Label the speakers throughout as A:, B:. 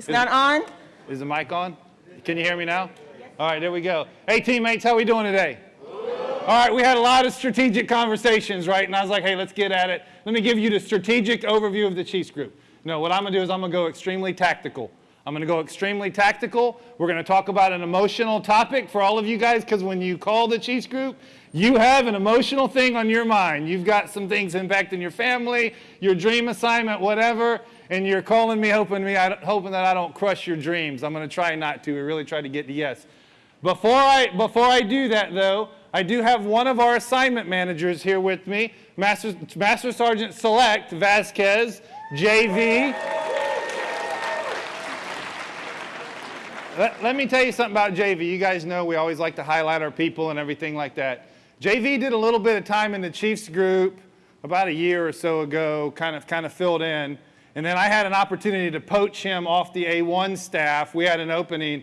A: It's not on?
B: Is the mic on? Can you hear me now? All right, there we go. Hey, teammates, how are we doing today? All right, we had a lot of strategic conversations, right? And I was like, hey, let's get at it. Let me give you the strategic overview of the Chiefs group. No, what I'm going to do is I'm going to go extremely tactical. I'm going to go extremely tactical. We're going to talk about an emotional topic for all of you guys because when you call the Chiefs group, you have an emotional thing on your mind. You've got some things impacting your family, your dream assignment, whatever, and you're calling me, hoping, me, hoping that I don't crush your dreams. I'm going to try not to. We really try to get to yes. Before I, before I do that, though, I do have one of our assignment managers here with me, Master, Master Sergeant Select Vasquez, JV. Let, let, me tell you something about JV. You guys know we always like to highlight our people and everything like that. JV did a little bit of time in the Chiefs group about a year or so ago, kind of, kind of filled in. And then I had an opportunity to poach him off the A1 staff. We had an opening,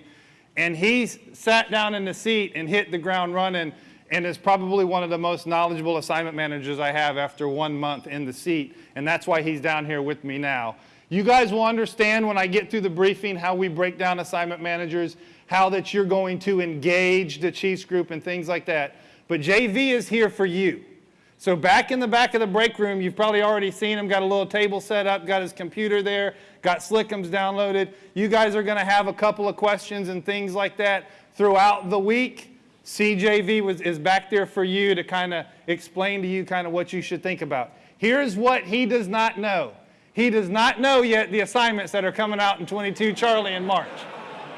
B: and he sat down in the seat and hit the ground running and is probably one of the most knowledgeable assignment managers I have after one month in the seat, and that's why he's down here with me now. You guys will understand when I get through the briefing how we break down assignment managers, how that you're going to engage the Chiefs group and things like that. But JV is here for you. So back in the back of the break room, you've probably already seen him, got a little table set up, got his computer there, got Slickums downloaded. You guys are going to have a couple of questions and things like that throughout the week. CJV was, is back there for you to kind of explain to you kind of what you should think about. Here's what he does not know. He does not know yet the assignments that are coming out in 22 Charlie in March.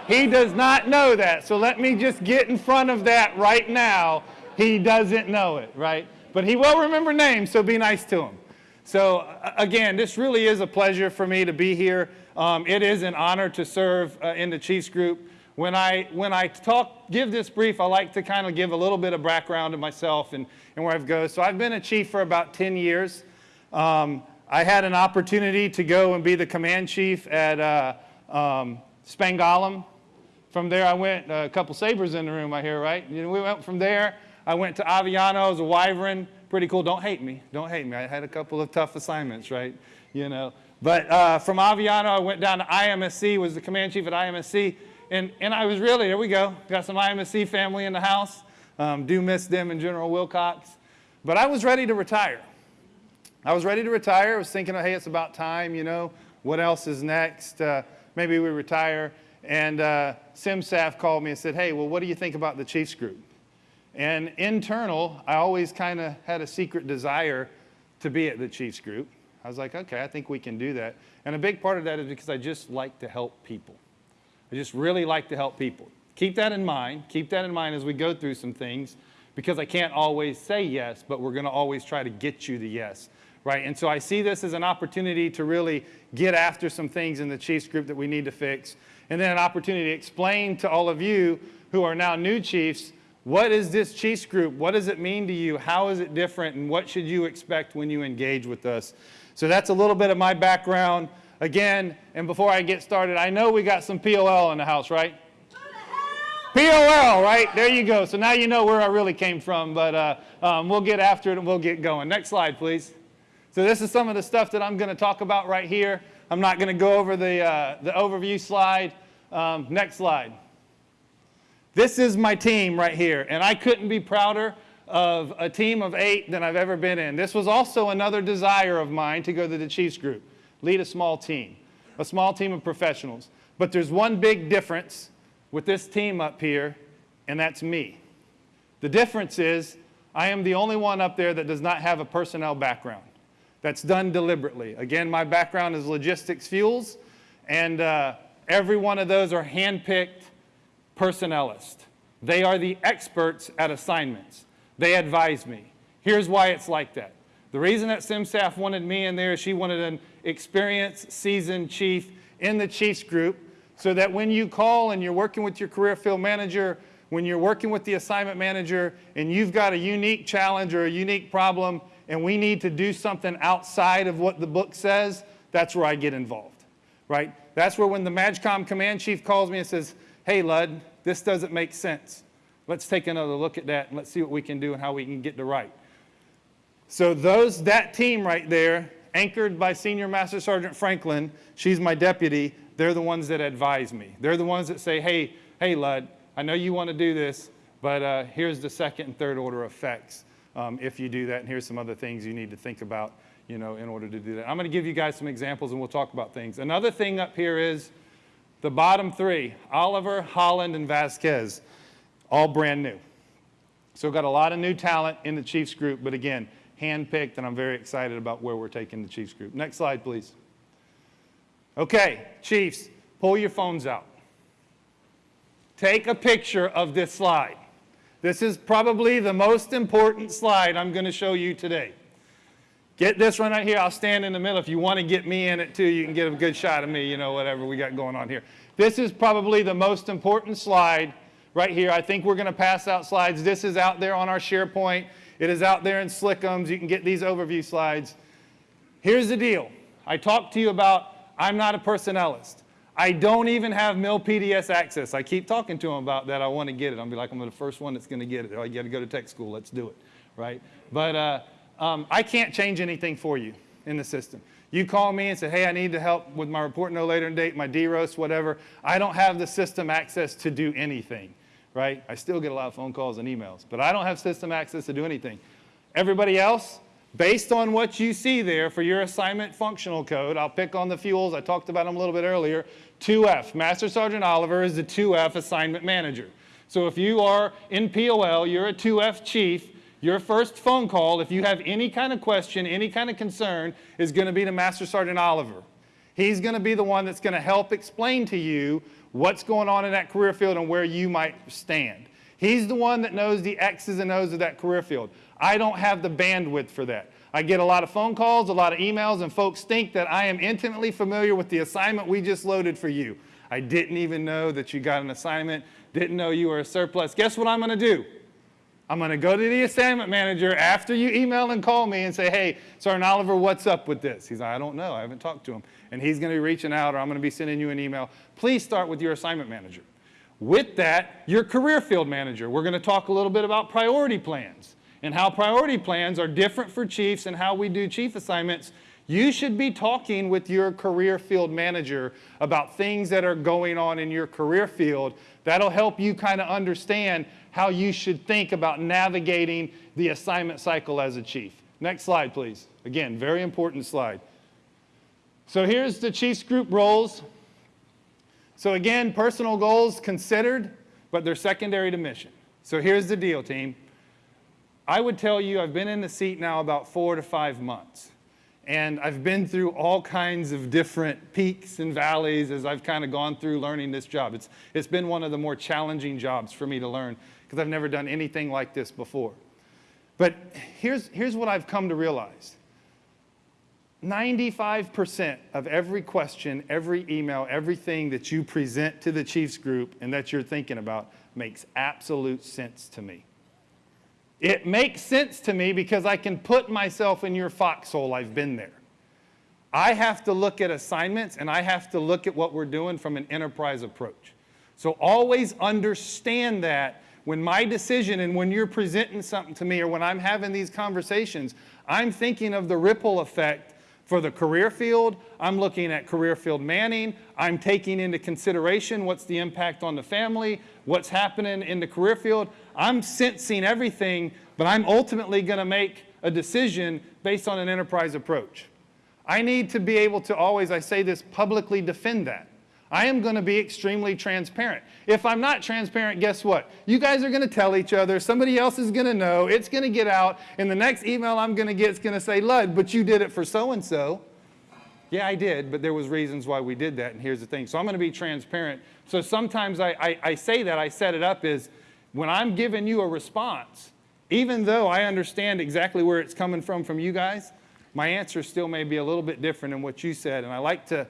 B: He does not know that. So let me just get in front of that right now. He doesn't know it, right? But he will remember names, so be nice to him. So again, this really is a pleasure for me to be here. Um, it is an honor to serve uh, in the Chiefs group. When I, when I talk, give this brief, I like to kind of give a little bit of background of myself and, and where I've go. So I've been a chief for about 10 years. Um, I had an opportunity to go and be the command chief at uh, um, Spangdahlem. From there, I went, uh, a couple sabers in the room, I hear, right? You know, we went from there I went to Aviano as a wyvern. Pretty cool. Don't hate me. Don't hate me. I had a couple of tough assignments, right? You know. But uh, from Aviano, I went down to IMSC, was the command chief at IMSC. And, and I was really, there we go, got some IMSC family in the house. Um, do miss them and General Wilcox. But I was ready to retire. I was ready to retire. I was thinking, hey, it's about time, you know. What else is next? Uh, maybe we retire. And uh, CMSAF called me and said, hey, well, what do you think about the Chiefs group? And internal, I always kind of had a secret desire to be at the Chiefs group. I was like, okay, I think we can do that. And a big part of that is because I just like to help people. I just really like to help people. Keep that in mind. Keep that in mind as we go through some things because I can't always say yes, but we're going to always try to get you the yes. Right? And so I see this as an opportunity to really get after some things in the Chiefs group that we need to fix. And then an opportunity to explain to all of you who are now new Chiefs what is this Chiefs group? What does it mean to you? How is it different? And what should you expect when you engage with us? So that's a little bit of my background. Again, and before I get started, I know we got some POL in the house, right? POL, right? There you go. So now you know where I really came from, but uh, um, we'll get after it and we'll get going. Next slide, please. So this is some of the stuff that I'm going to talk about right here. I'm not going to go over the, uh, the overview slide. Um, next slide. This is my team right here, and I couldn't be prouder of a team of eight than I've ever been in. This was also another desire of mine to go to the Chiefs group, lead a small team, a small team of professionals. But there's one big difference with this team up here, and that's me. The difference is I am the only one up there that does not have a personnel background. That's done deliberately. Again, my background is logistics fuels, and uh, every one of those are handpicked personnelist. They are the experts at assignments. They advise me. Here's why it's like that. The reason that CMSAF wanted me in there is she wanted an experienced, seasoned chief in the Chiefs group so that when you call and you're working with your career field manager, when you're working with the assignment manager and you've got a unique challenge or a unique problem and we need to do something outside of what the book says, that's where I get involved, right? That's where when the MAJCOM command chief calls me and says, hey, Lud, this doesn't make sense. Let's take another look at that and let's see what we can do and how we can get to right. So those, that team right there, anchored by Senior Master Sergeant Franklin. She's my deputy. They're the ones that advise me. They're the ones that say, hey, hey, Lud, I know you want to do this, but uh, here's the second and third order effects um, if you do that, and here's some other things you need to think about, you know, in order to do that. I'm going to give you guys some examples, and we'll talk about things. Another thing up here is the bottom three, Oliver, Holland, and Vasquez, all brand new. So got a lot of new talent in the Chiefs group, but again, handpicked, and I'm very excited about where we're taking the Chiefs group. Next slide, please. Okay, Chiefs, pull your phones out. Take a picture of this slide. This is probably the most important slide I'm going to show you today. Get this one right here. I'll stand in the middle. If you want to get me in it too, you can get a good shot of me, you know, whatever we got going on here. This is probably the most important slide right here. I think we're going to pass out slides. This is out there on our SharePoint. It is out there in Slickums. You can get these overview slides. Here's the deal. I talked to you about I'm not a personnelist. I don't even have MilPDS access. I keep talking to them about that. I want to get it. I'll be like, I'm the first one that's going to get it. I got to go to tech school. Let's do it, right? But uh, um, I can't change anything for you in the system. You call me and say, hey, I need to help with my report no later than date, my DROS, whatever. I don't have the system access to do anything, right? I still get a lot of phone calls and emails, but I don't have system access to do anything. Everybody else, based on what you see there for your assignment functional code, I'll pick on the fuels, I talked about them a little bit earlier, 2F. Master Sergeant Oliver is the 2F assignment manager. So if you are in POL, you're a 2F chief, your first phone call, if you have any kind of question, any kind of concern, is going to be to Master Sergeant Oliver. He's going to be the one that's going to help explain to you what's going on in that career field and where you might stand. He's the one that knows the X's and O's of that career field. I don't have the bandwidth for that. I get a lot of phone calls, a lot of emails, and folks think that I am intimately familiar with the assignment we just loaded for you. I didn't even know that you got an assignment, didn't know you were a surplus. Guess what I'm going to do? I'm going to go to the assignment manager after you email and call me and say, hey, Sergeant Oliver, what's up with this? He's like, I don't know. I haven't talked to him. And he's going to be reaching out or I'm going to be sending you an email. Please start with your assignment manager. With that, your career field manager. We're going to talk a little bit about priority plans and how priority plans are different for chiefs and how we do chief assignments. You should be talking with your career field manager about things that are going on in your career field. That'll help you kind of understand how you should think about navigating the assignment cycle as a chief. Next slide, please. Again, very important slide. So here's the chief's group roles. So again, personal goals considered, but they're secondary to mission. So here's the deal, team. I would tell you I've been in the seat now about four to five months. And I've been through all kinds of different peaks and valleys as I've kind of gone through learning this job. It's, it's been one of the more challenging jobs for me to learn because I've never done anything like this before. But here's, here's what I've come to realize. 95% of every question, every email, everything that you present to the Chiefs group and that you're thinking about makes absolute sense to me. It makes sense to me because I can put myself in your foxhole. I've been there. I have to look at assignments and I have to look at what we're doing from an enterprise approach. So always understand that when my decision and when you're presenting something to me or when I'm having these conversations, I'm thinking of the ripple effect for the career field. I'm looking at career field manning. I'm taking into consideration what's the impact on the family, what's happening in the career field. I'm sensing everything, but I'm ultimately going to make a decision based on an enterprise approach. I need to be able to always, I say this, publicly defend that. I am going to be extremely transparent. If I'm not transparent, guess what? You guys are going to tell each other. Somebody else is going to know. It's going to get out. And the next email I'm going to get is going to say, Lud, but you did it for so-and-so. Yeah, I did, but there was reasons why we did that, and here's the thing. So I'm going to be transparent. So sometimes I, I, I say that, I set it up is when I'm giving you a response, even though I understand exactly where it's coming from from you guys, my answer still may be a little bit different than what you said. And I like to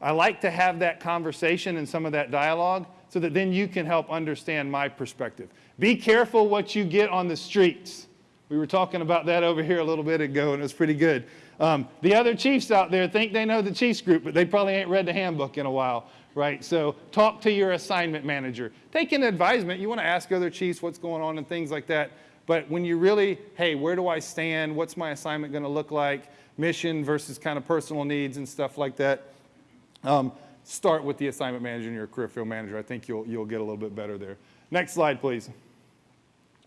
B: I like to have that conversation and some of that dialogue so that then you can help understand my perspective. Be careful what you get on the streets. We were talking about that over here a little bit ago, and it was pretty good. Um, the other chiefs out there think they know the chiefs group, but they probably ain't read the handbook in a while, right? So talk to your assignment manager. Take an advisement. You want to ask other chiefs what's going on and things like that. But when you really, hey, where do I stand? What's my assignment going to look like? mission versus kind of personal needs and stuff like that, um, start with the assignment manager and your career field manager. I think you'll, you'll get a little bit better there. Next slide, please.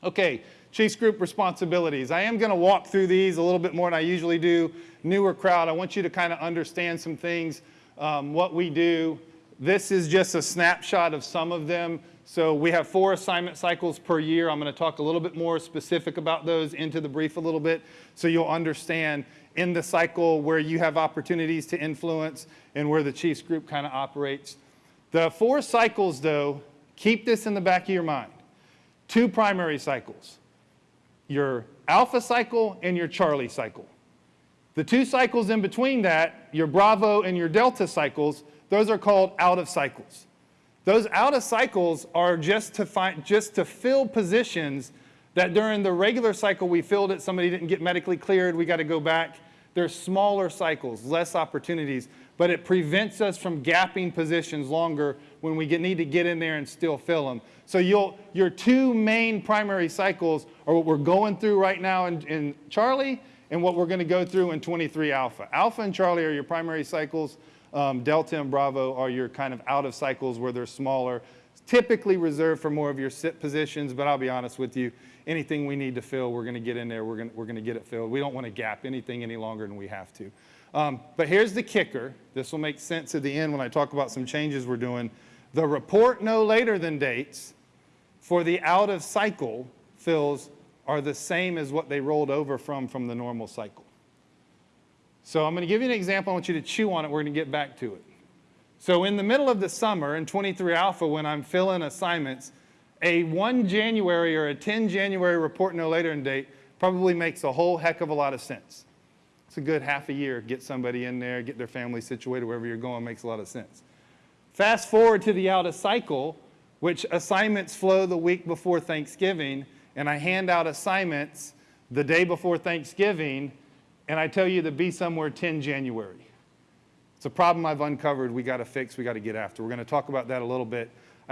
B: Okay, Chiefs Group responsibilities. I am going to walk through these a little bit more than I usually do. Newer crowd, I want you to kind of understand some things, um, what we do. This is just a snapshot of some of them. So we have four assignment cycles per year. I'm going to talk a little bit more specific about those into the brief a little bit so you'll understand in the cycle where you have opportunities to influence and where the Chiefs Group kind of operates. The four cycles, though, keep this in the back of your mind. Two primary cycles your alpha cycle and your Charlie cycle. The two cycles in between that, your Bravo and your Delta cycles, those are called out of cycles. Those out of cycles are just to, find, just to fill positions that during the regular cycle we filled it, somebody didn't get medically cleared, we got to go back. They're smaller cycles, less opportunities, but it prevents us from gapping positions longer when we get, need to get in there and still fill them. So your two main primary cycles are what we're going through right now in, in Charlie and what we're going to go through in 23 Alpha. Alpha and Charlie are your primary cycles. Um, Delta and Bravo are your kind of out of cycles where they're smaller, typically reserved for more of your sit positions, but I'll be honest with you, anything we need to fill, we're going to get in there, we're going we're to get it filled. We don't want to gap anything any longer than we have to. Um, but here's the kicker. This will make sense at the end when I talk about some changes we're doing. The report no later than dates for the out of cycle fills are the same as what they rolled over from from the normal cycle. So I'm going to give you an example. I want you to chew on it. We're going to get back to it. So in the middle of the summer in 23 Alpha, when I'm filling assignments, a 1 January or a 10 January report no later in date probably makes a whole heck of a lot of sense. It's a good half a year. Get somebody in there, get their family situated wherever you're going makes a lot of sense. Fast forward to the out of cycle, which assignments flow the week before Thanksgiving, and I hand out assignments the day before Thanksgiving, and I tell you to be somewhere 10 January. It's a problem I've uncovered we got to fix, we got to get after. We're going to talk about that a little bit.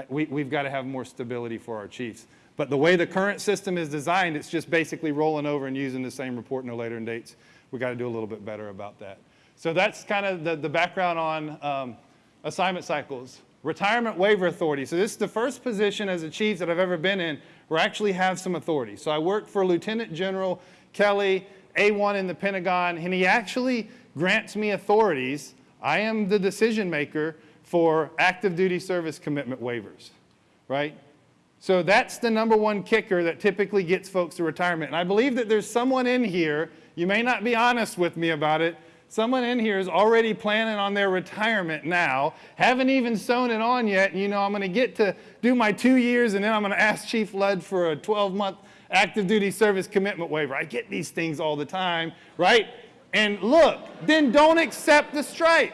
B: We, we've got to have more stability for our chiefs. But the way the current system is designed, it's just basically rolling over and using the same report no later in dates. we got to do a little bit better about that. So that's kind of the, the background on um, assignment cycles. Retirement waiver authority. So this is the first position as a chief that I've ever been in where I actually have some authority. So I work for Lieutenant General Kelly, A1 in the Pentagon, and he actually grants me authorities. I am the decision maker for active duty service commitment waivers, right? So that's the number one kicker that typically gets folks to retirement. And I believe that there's someone in here, you may not be honest with me about it, Someone in here is already planning on their retirement now, haven't even sewn it on yet. And, you know, I'm going to get to do my two years and then I'm going to ask Chief Ludd for a 12 month active duty service commitment waiver. I get these things all the time, right? And look, then don't accept the strike.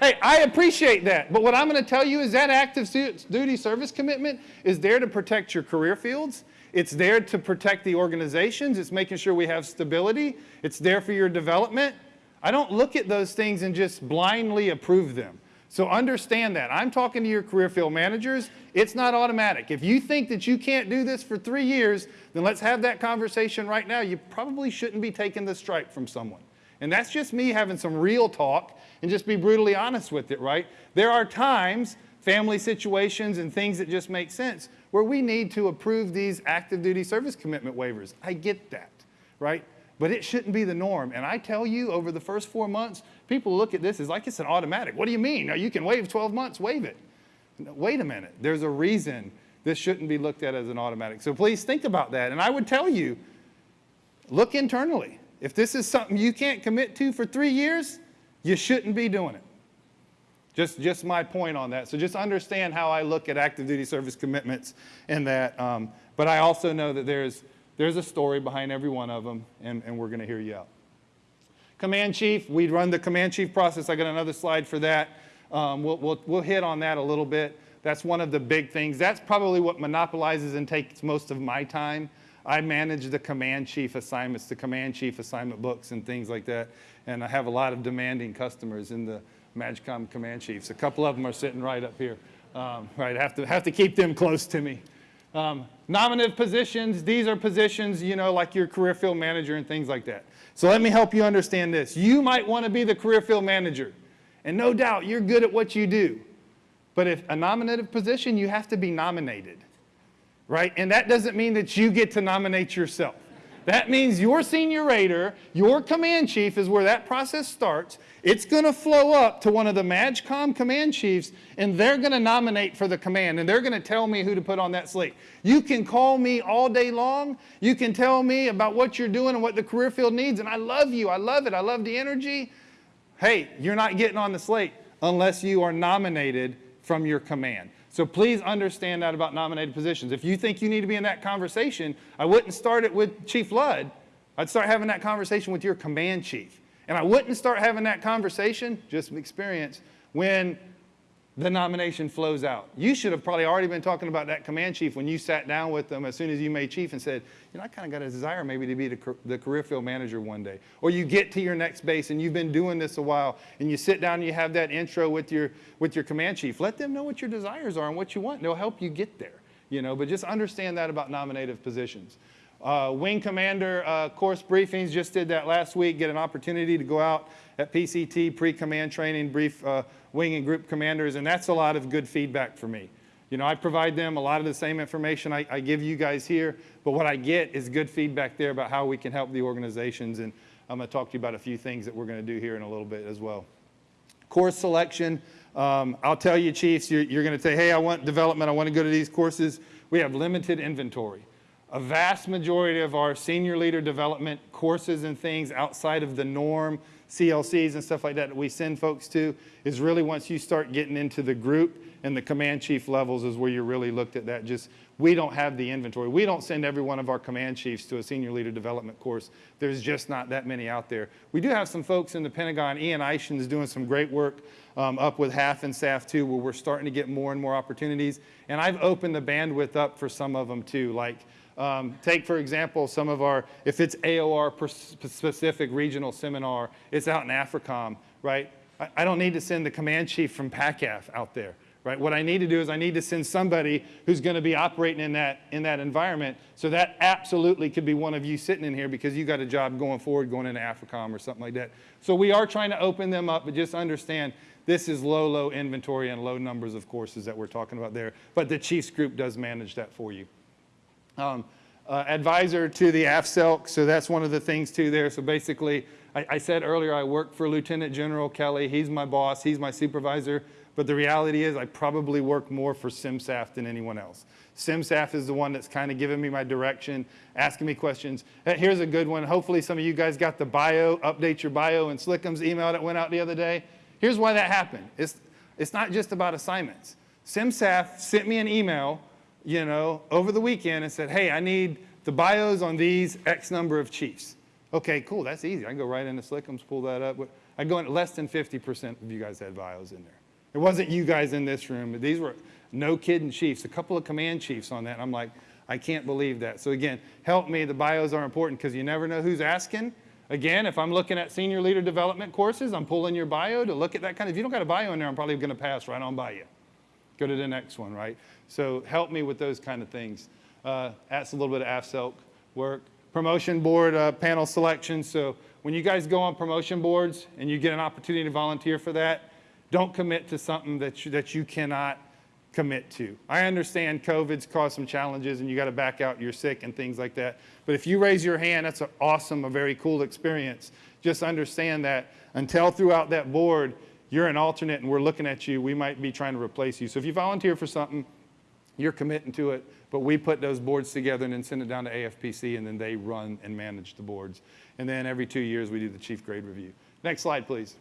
B: Hey, I appreciate that. But what I'm going to tell you is that active duty service commitment is there to protect your career fields. It's there to protect the organizations. It's making sure we have stability. It's there for your development. I don't look at those things and just blindly approve them. So understand that. I'm talking to your career field managers. It's not automatic. If you think that you can't do this for three years, then let's have that conversation right now. You probably shouldn't be taking the strike from someone. And that's just me having some real talk and just be brutally honest with it, right? There are times, family situations and things that just make sense, where we need to approve these active duty service commitment waivers. I get that, right? but it shouldn't be the norm. And I tell you, over the first four months, people look at this as like it's an automatic. What do you mean? Now you can waive 12 months, waive it. Wait a minute. There's a reason this shouldn't be looked at as an automatic. So please think about that. And I would tell you, look internally. If this is something you can't commit to for three years, you shouldn't be doing it. Just, just my point on that. So just understand how I look at active duty service commitments and that. Um, but I also know that there's there's a story behind every one of them, and, and we're going to hear you out. Command chief, we run the command chief process. I got another slide for that. Um, we'll, we'll, we'll hit on that a little bit. That's one of the big things. That's probably what monopolizes and takes most of my time. I manage the command chief assignments, the command chief assignment books and things like that. And I have a lot of demanding customers in the MAJCOM command chiefs. A couple of them are sitting right up here. Um, right, have to, have to keep them close to me. Um, Nominative positions, these are positions, you know, like your career field manager and things like that. So let me help you understand this. You might want to be the career field manager, and no doubt you're good at what you do. But if a nominative position, you have to be nominated, right? And that doesn't mean that you get to nominate yourself. That means your senior rater, your command chief is where that process starts. It's going to flow up to one of the MAJCOM command chiefs, and they're going to nominate for the command, and they're going to tell me who to put on that slate. You can call me all day long. You can tell me about what you're doing and what the career field needs, and I love you. I love it. I love the energy. Hey, you're not getting on the slate unless you are nominated from your command. So please understand that about nominated positions. If you think you need to be in that conversation, I wouldn't start it with Chief Ludd. I'd start having that conversation with your command chief. And I wouldn't start having that conversation, just from experience, when the nomination flows out. You should have probably already been talking about that command chief when you sat down with them as soon as you made chief and said, you know, I kind of got a desire maybe to be the, the, career field manager one day. Or you get to your next base and you've been doing this a while and you sit down and you have that intro with your, with your command chief. Let them know what your desires are and what you want. They'll help you get there, you know, but just understand that about nominative positions. Uh, wing commander uh, course briefings, just did that last week, get an opportunity to go out at PCT, pre-command training, brief uh, wing and group commanders, and that's a lot of good feedback for me. You know, I provide them a lot of the same information I, I give you guys here, but what I get is good feedback there about how we can help the organizations, and I'm to talk to you about a few things that we're going to do here in a little bit as well. Course selection, um, I'll tell you, chiefs, you're, you're going to say, hey, I want development, I want to go to these courses. We have limited inventory a vast majority of our senior leader development courses and things outside of the norm, CLCs and stuff like that that we send folks to is really once you start getting into the group and the command chief levels is where you're really looked at that. Just, we don't have the inventory. We don't send every one of our command chiefs to a senior leader development course. There's just not that many out there. We do have some folks in the Pentagon. Ian Eischen is doing some great work um, up with HAF and SAF too, where we're starting to get more and more opportunities. And I've opened the bandwidth up for some of them too, like um, take, for example, some of our, if it's AOR specific regional seminar, it's out in AFRICOM, right? I, I don't need to send the command chief from PACAF out there, right? What I need to do is I need to send somebody who's going to be operating in that, in that environment. So that absolutely could be one of you sitting in here because you got a job going forward, going into AFRICOM or something like that. So we are trying to open them up, but just understand this is low, low inventory and low numbers of courses that we're talking about there. But the Chiefs group does manage that for you. Um, uh, advisor to the AFCELC, so that's one of the things too there. So basically, I, I, said earlier I work for Lieutenant General Kelly. He's my boss, he's my supervisor, but the reality is I probably work more for CMSAF than anyone else. CMSAF is the one that's kind of giving me my direction, asking me questions. Here's a good one. Hopefully some of you guys got the bio, update your bio in Slickham's email that went out the other day. Here's why that happened. It's, it's not just about assignments. CMSAF sent me an email you know, over the weekend and said, hey, I need the bios on these X number of chiefs. Okay, cool, that's easy. I can go right into Slickums, pull that up. I go in less than 50% of you guys had bios in there. It wasn't you guys in this room. but These were no kidding chiefs, a couple of command chiefs on that. I'm like, I can't believe that. So again, help me. The bios are important because you never know who's asking. Again, if I'm looking at senior leader development courses, I'm pulling your bio to look at that kind of, if you don't got a bio in there, I'm probably going to pass right on by you. Go to the next one, right? So help me with those kind of things. Uh, that's a little bit of AFCELC work. Promotion board uh, panel selection. So when you guys go on promotion boards and you get an opportunity to volunteer for that, don't commit to something that you, that you cannot commit to. I understand COVID's caused some challenges and you got to back out, you're sick and things like that. But if you raise your hand, that's an awesome, a very cool experience. Just understand that until throughout that board, you're an alternate and we're looking at you, we might be trying to replace you. So if you volunteer for something, you're committing to it, but we put those boards together and then send it down to AFPC and then they run and manage the boards. And then every two years we do the chief grade review. Next slide, please.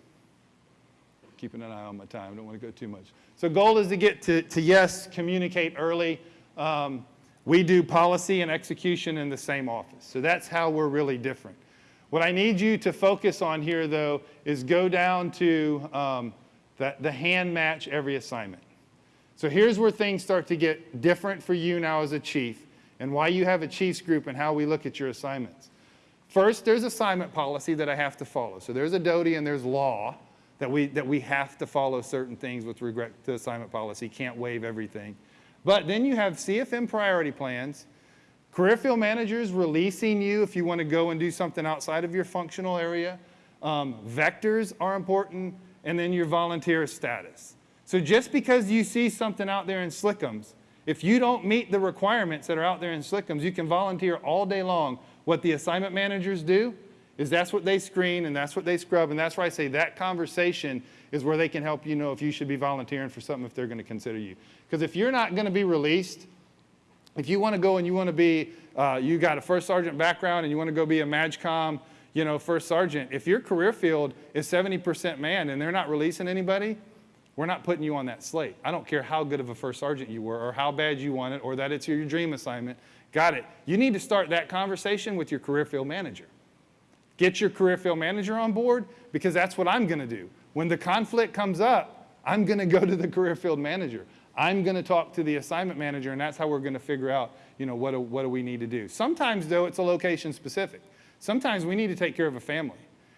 B: Keeping an eye on my time, I don't want to go too much. So goal is to get to, to yes, communicate early. Um, we do policy and execution in the same office. So that's how we're really different. What I need you to focus on here though is go down to um, the, the hand match every assignment. So here's where things start to get different for you now as a chief and why you have a chiefs group and how we look at your assignments. First, there's assignment policy that I have to follow. So there's a DOTI and there's law that we, that we have to follow certain things with regard to assignment policy, can't waive everything. But then you have CFM priority plans, Career field managers releasing you if you want to go and do something outside of your functional area. Um, vectors are important, and then your volunteer status. So just because you see something out there in Slickums, if you don't meet the requirements that are out there in Slickums, you can volunteer all day long. What the assignment managers do is that's what they screen and that's what they scrub, and that's why I say that conversation is where they can help you know if you should be volunteering for something if they're going to consider you. Because if you're not going to be released, if you want to go and you want to be, uh, you got a first sergeant background and you want to go be a MAJCOM, you know, first sergeant, if your career field is 70% man and they're not releasing anybody, we're not putting you on that slate. I don't care how good of a first sergeant you were or how bad you want it or that it's your dream assignment. Got it. You need to start that conversation with your career field manager. Get your career field manager on board because that's what I'm going to do. When the conflict comes up, I'm going to go to the career field manager. I'm going to talk to the assignment manager, and that's how we're going to figure out, you know, what do, what do we need to do. Sometimes, though, it's a location specific. Sometimes we need to take care of a family.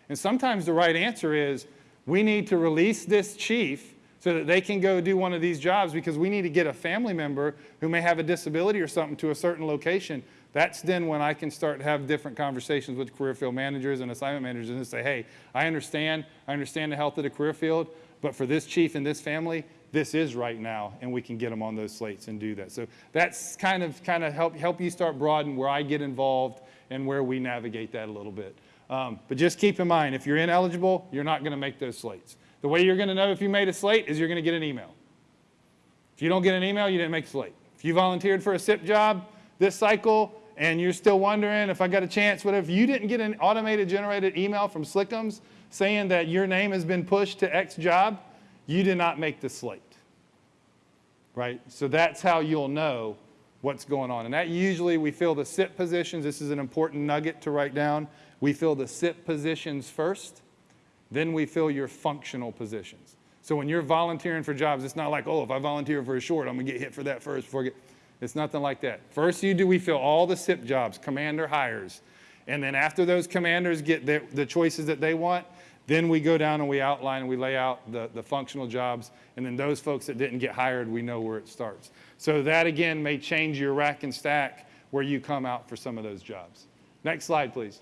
B: And sometimes the right answer is we need to release this chief so that they can go do one of these jobs because we need to get a family member who may have a disability or something to a certain location. That's then when I can start to have different conversations with career field managers and assignment managers and say, hey, I understand, I understand the health of the career field, but for this chief and this family, this is right now, and we can get them on those slates and do that. So that's kind of kind of help help you start broaden where I get involved and where we navigate that a little bit. Um, but just keep in mind, if you're ineligible, you're not going to make those slates. The way you're going to know if you made a slate is you're going to get an email. If you don't get an email, you didn't make a slate. If you volunteered for a SIP job this cycle and you're still wondering if I got a chance, whatever, if you didn't get an automated generated email from Slickums saying that your name has been pushed to X job, you did not make the slate. Right? So that's how you'll know what's going on. And that usually we fill the SIP positions. This is an important nugget to write down. We fill the SIP positions first, then we fill your functional positions. So when you're volunteering for jobs, it's not like, oh, if I volunteer for a short, I'm gonna get hit for that first before I get, it's nothing like that. First you do, we fill all the SIP jobs, commander hires. And then after those commanders get the, the choices that they want, then we go down and we outline and we lay out the, the functional jobs. And then those folks that didn't get hired, we know where it starts. So that again may change your rack and stack where you come out for some of those jobs. Next slide, please.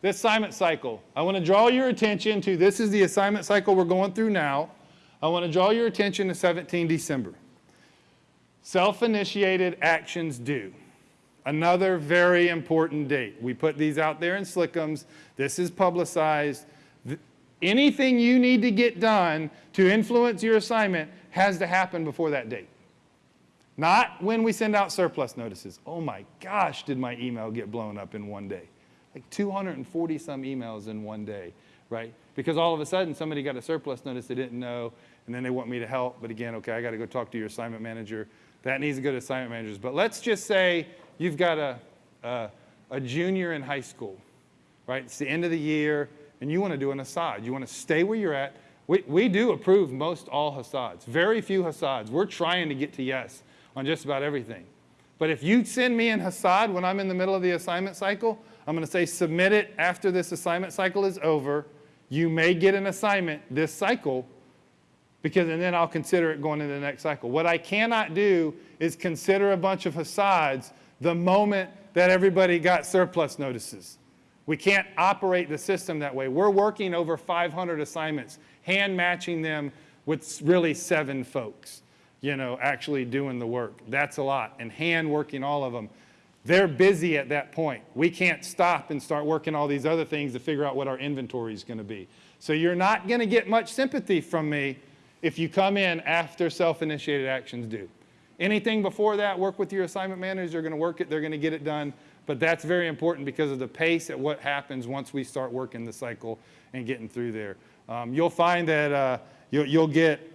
B: This assignment cycle, I want to draw your attention to this is the assignment cycle we're going through now. I want to draw your attention to 17 December. Self-initiated actions due. Another very important date. We put these out there in Slickums. This is publicized. Anything you need to get done to influence your assignment has to happen before that date. Not when we send out surplus notices. Oh my gosh, did my email get blown up in one day? Like 240 some emails in one day, right? Because all of a sudden somebody got a surplus notice they didn't know, and then they want me to help. But again, okay, I got to go talk to your assignment manager. That needs to go to assignment managers. But let's just say you've got a, a, a junior in high school, right? It's the end of the year, and you want to do an Hassad. You want to stay where you're at. We, we do approve most all Hassads, very few Hassads. We're trying to get to yes on just about everything. But if you send me an Hassad when I'm in the middle of the assignment cycle, I'm going to say submit it after this assignment cycle is over. You may get an assignment this cycle because and then I'll consider it going into the next cycle. What I cannot do is consider a bunch of Hassads the moment that everybody got surplus notices. We can't operate the system that way. We're working over 500 assignments, hand matching them with really seven folks, you know, actually doing the work. That's a lot. And hand working all of them. They're busy at that point. We can't stop and start working all these other things to figure out what our inventory is going to be. So you're not going to get much sympathy from me if you come in after self-initiated actions due. Anything before that, work with your assignment managers. They're going to work it. They're going to get it done. But that's very important because of the pace at what happens once we start working the cycle and getting through there. Um, you'll find that uh, you'll, you'll get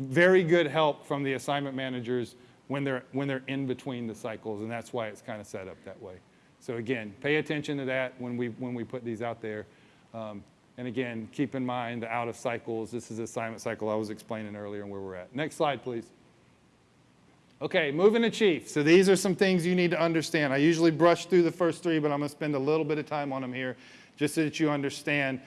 B: very good help from the assignment managers when they're, when they're in between the cycles, and that's why it's kind of set up that way. So again, pay attention to that when we, when we put these out there. Um, and again, keep in mind the out of cycles. This is the assignment cycle I was explaining earlier and where we're at. Next slide, please. Okay, moving to chief. So these are some things you need to understand. I usually brush through the first three, but I'm going to spend a little bit of time on them here just so that you understand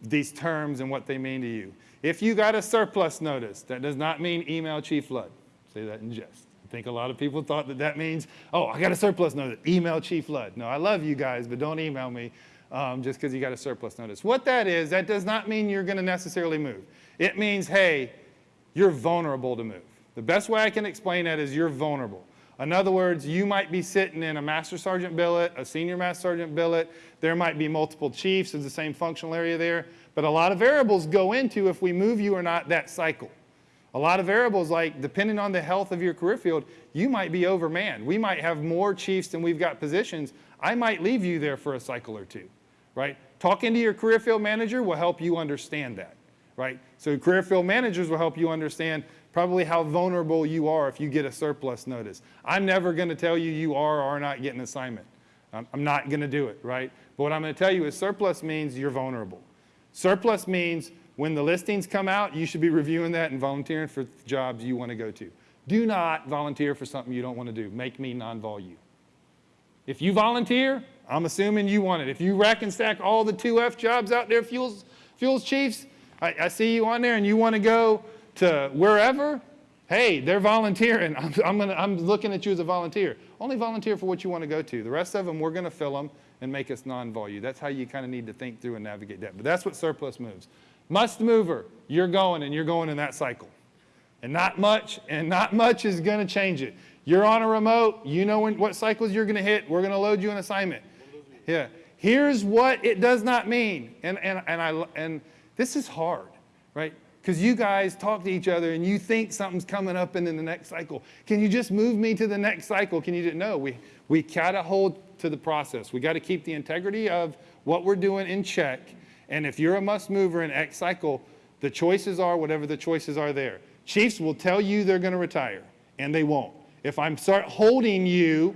B: these terms and what they mean to you. If you got a surplus notice, that does not mean email Chief Flood. Say that in jest. I think a lot of people thought that that means, oh, I got a surplus notice, email Chief Flood. No, I love you guys, but don't email me um, just because you got a surplus notice. What that is, that does not mean you're going to necessarily move. It means, hey, you're vulnerable to move. The best way I can explain that is you're vulnerable. In other words, you might be sitting in a master sergeant billet, a senior master sergeant billet. There might be multiple chiefs in the same functional area there. But a lot of variables go into if we move you or not that cycle. A lot of variables like depending on the health of your career field, you might be overmanned. We might have more chiefs than we've got positions. I might leave you there for a cycle or two, right? Talking to your career field manager will help you understand that, right? So career field managers will help you understand probably how vulnerable you are if you get a surplus notice. I'm never going to tell you you are or are not getting an assignment. I'm, not going to do it, right? But what I'm going to tell you is surplus means you're vulnerable. Surplus means when the listings come out, you should be reviewing that and volunteering for jobs you want to go to. Do not volunteer for something you don't want to do. Make me non-vol you. If you volunteer, I'm assuming you want it. If you rack and stack all the 2F jobs out there, fuels, fuels chiefs, I, I see you on there and you want to go to wherever, hey, they're volunteering. I'm, I'm, gonna, I'm looking at you as a volunteer. Only volunteer for what you want to go to. The rest of them, we're going to fill them and make us non-vol That's how you kind of need to think through and navigate that. But that's what surplus moves. Must mover, you're going and you're going in that cycle. And not much, and not much is going to change it. You're on a remote, you know when, what cycles you're going to hit. We're going to load you an assignment. Yeah. Here's what it does not mean. And, and, and, I, and this is hard, right? Because you guys talk to each other and you think something's coming up in the next cycle. Can you just move me to the next cycle? Can you do No, we, we got to hold to the process. We got to keep the integrity of what we're doing in check. And if you're a must mover in X cycle, the choices are whatever the choices are there. Chiefs will tell you they're to retire, and they won't. If I'm start holding you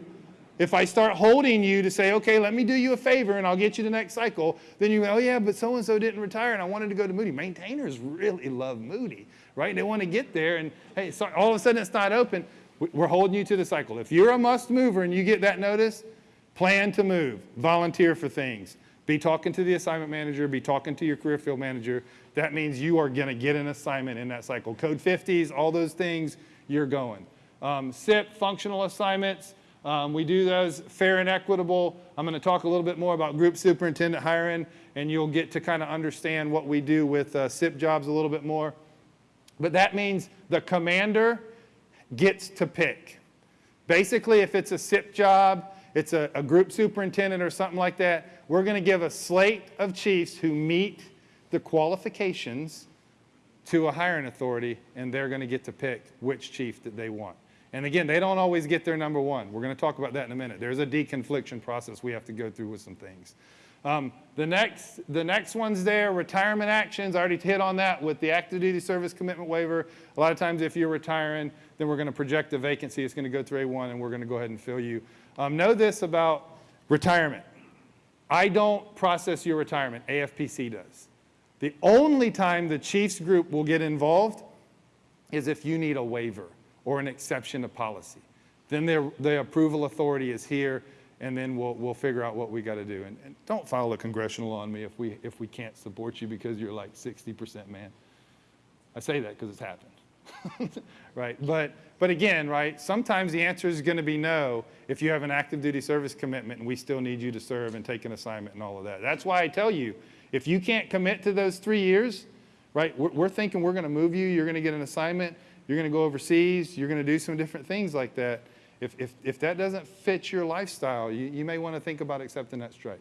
B: if I start holding you to say, okay, let me do you a favor and I'll get you the next cycle, then you go, oh yeah, but so-and-so didn't retire and I wanted to go to Moody. Maintainers really love Moody, right? They want to get there and hey, so all of a sudden it's not open. We're holding you to the cycle. If you're a must mover and you get that notice, plan to move, volunteer for things. Be talking to the assignment manager, be talking to your career field manager. That means you are going to get an assignment in that cycle. Code 50s, all those things, you're going. Um, SIP, functional assignments, um, we do those fair and equitable. I'm going to talk a little bit more about group superintendent hiring, and you'll get to kind of understand what we do with uh, SIP jobs a little bit more. But that means the commander gets to pick. Basically, if it's a SIP job, it's a, a group superintendent or something like that, we're going to give a slate of chiefs who meet the qualifications to a hiring authority, and they're going to get to pick which chief that they want. And again, they don't always get their number one. We're going to talk about that in a minute. There's a deconfliction process we have to go through with some things. Um, the, next, the next one's there, retirement actions. I already hit on that with the active duty service commitment waiver. A lot of times if you're retiring, then we're going to project a vacancy. It's going to go through A1 and we're going to go ahead and fill you. Um, know this about retirement. I don't process your retirement. AFPC does. The only time the Chiefs group will get involved is if you need a waiver or an exception to policy. Then the approval authority is here, and then we'll, we'll figure out what we got to do. And, and, don't file a congressional on me if we, if we can't support you because you're like 60% man. I say that because it's happened. right? But, but again, right, sometimes the answer is going to be no if you have an active duty service commitment and we still need you to serve and take an assignment and all of that. That's why I tell you, if you can't commit to those three years, right, we're, we're thinking we're going to move you, you're going to get an assignment, you're going to go overseas, you're going to do some different things like that. If, if, if that doesn't fit your lifestyle, you, you may want to think about accepting that strike.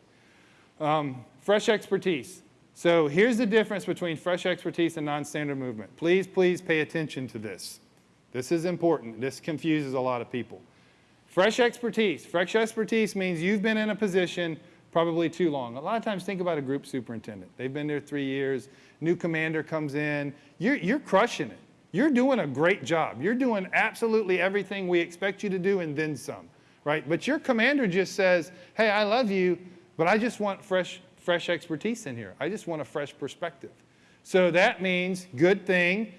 B: Um, fresh expertise. So here's the difference between fresh expertise and non-standard movement. Please, please pay attention to this. This is important. This confuses a lot of people. Fresh expertise. Fresh expertise means you've been in a position probably too long. A lot of times think about a group superintendent. They've been there three years. New commander comes in. You're, you're crushing it. You're doing a great job. You're doing absolutely everything we expect you to do and then some, right? But your commander just says, hey, I love you, but I just want fresh, fresh expertise in here. I just want a fresh perspective. So that means, good thing,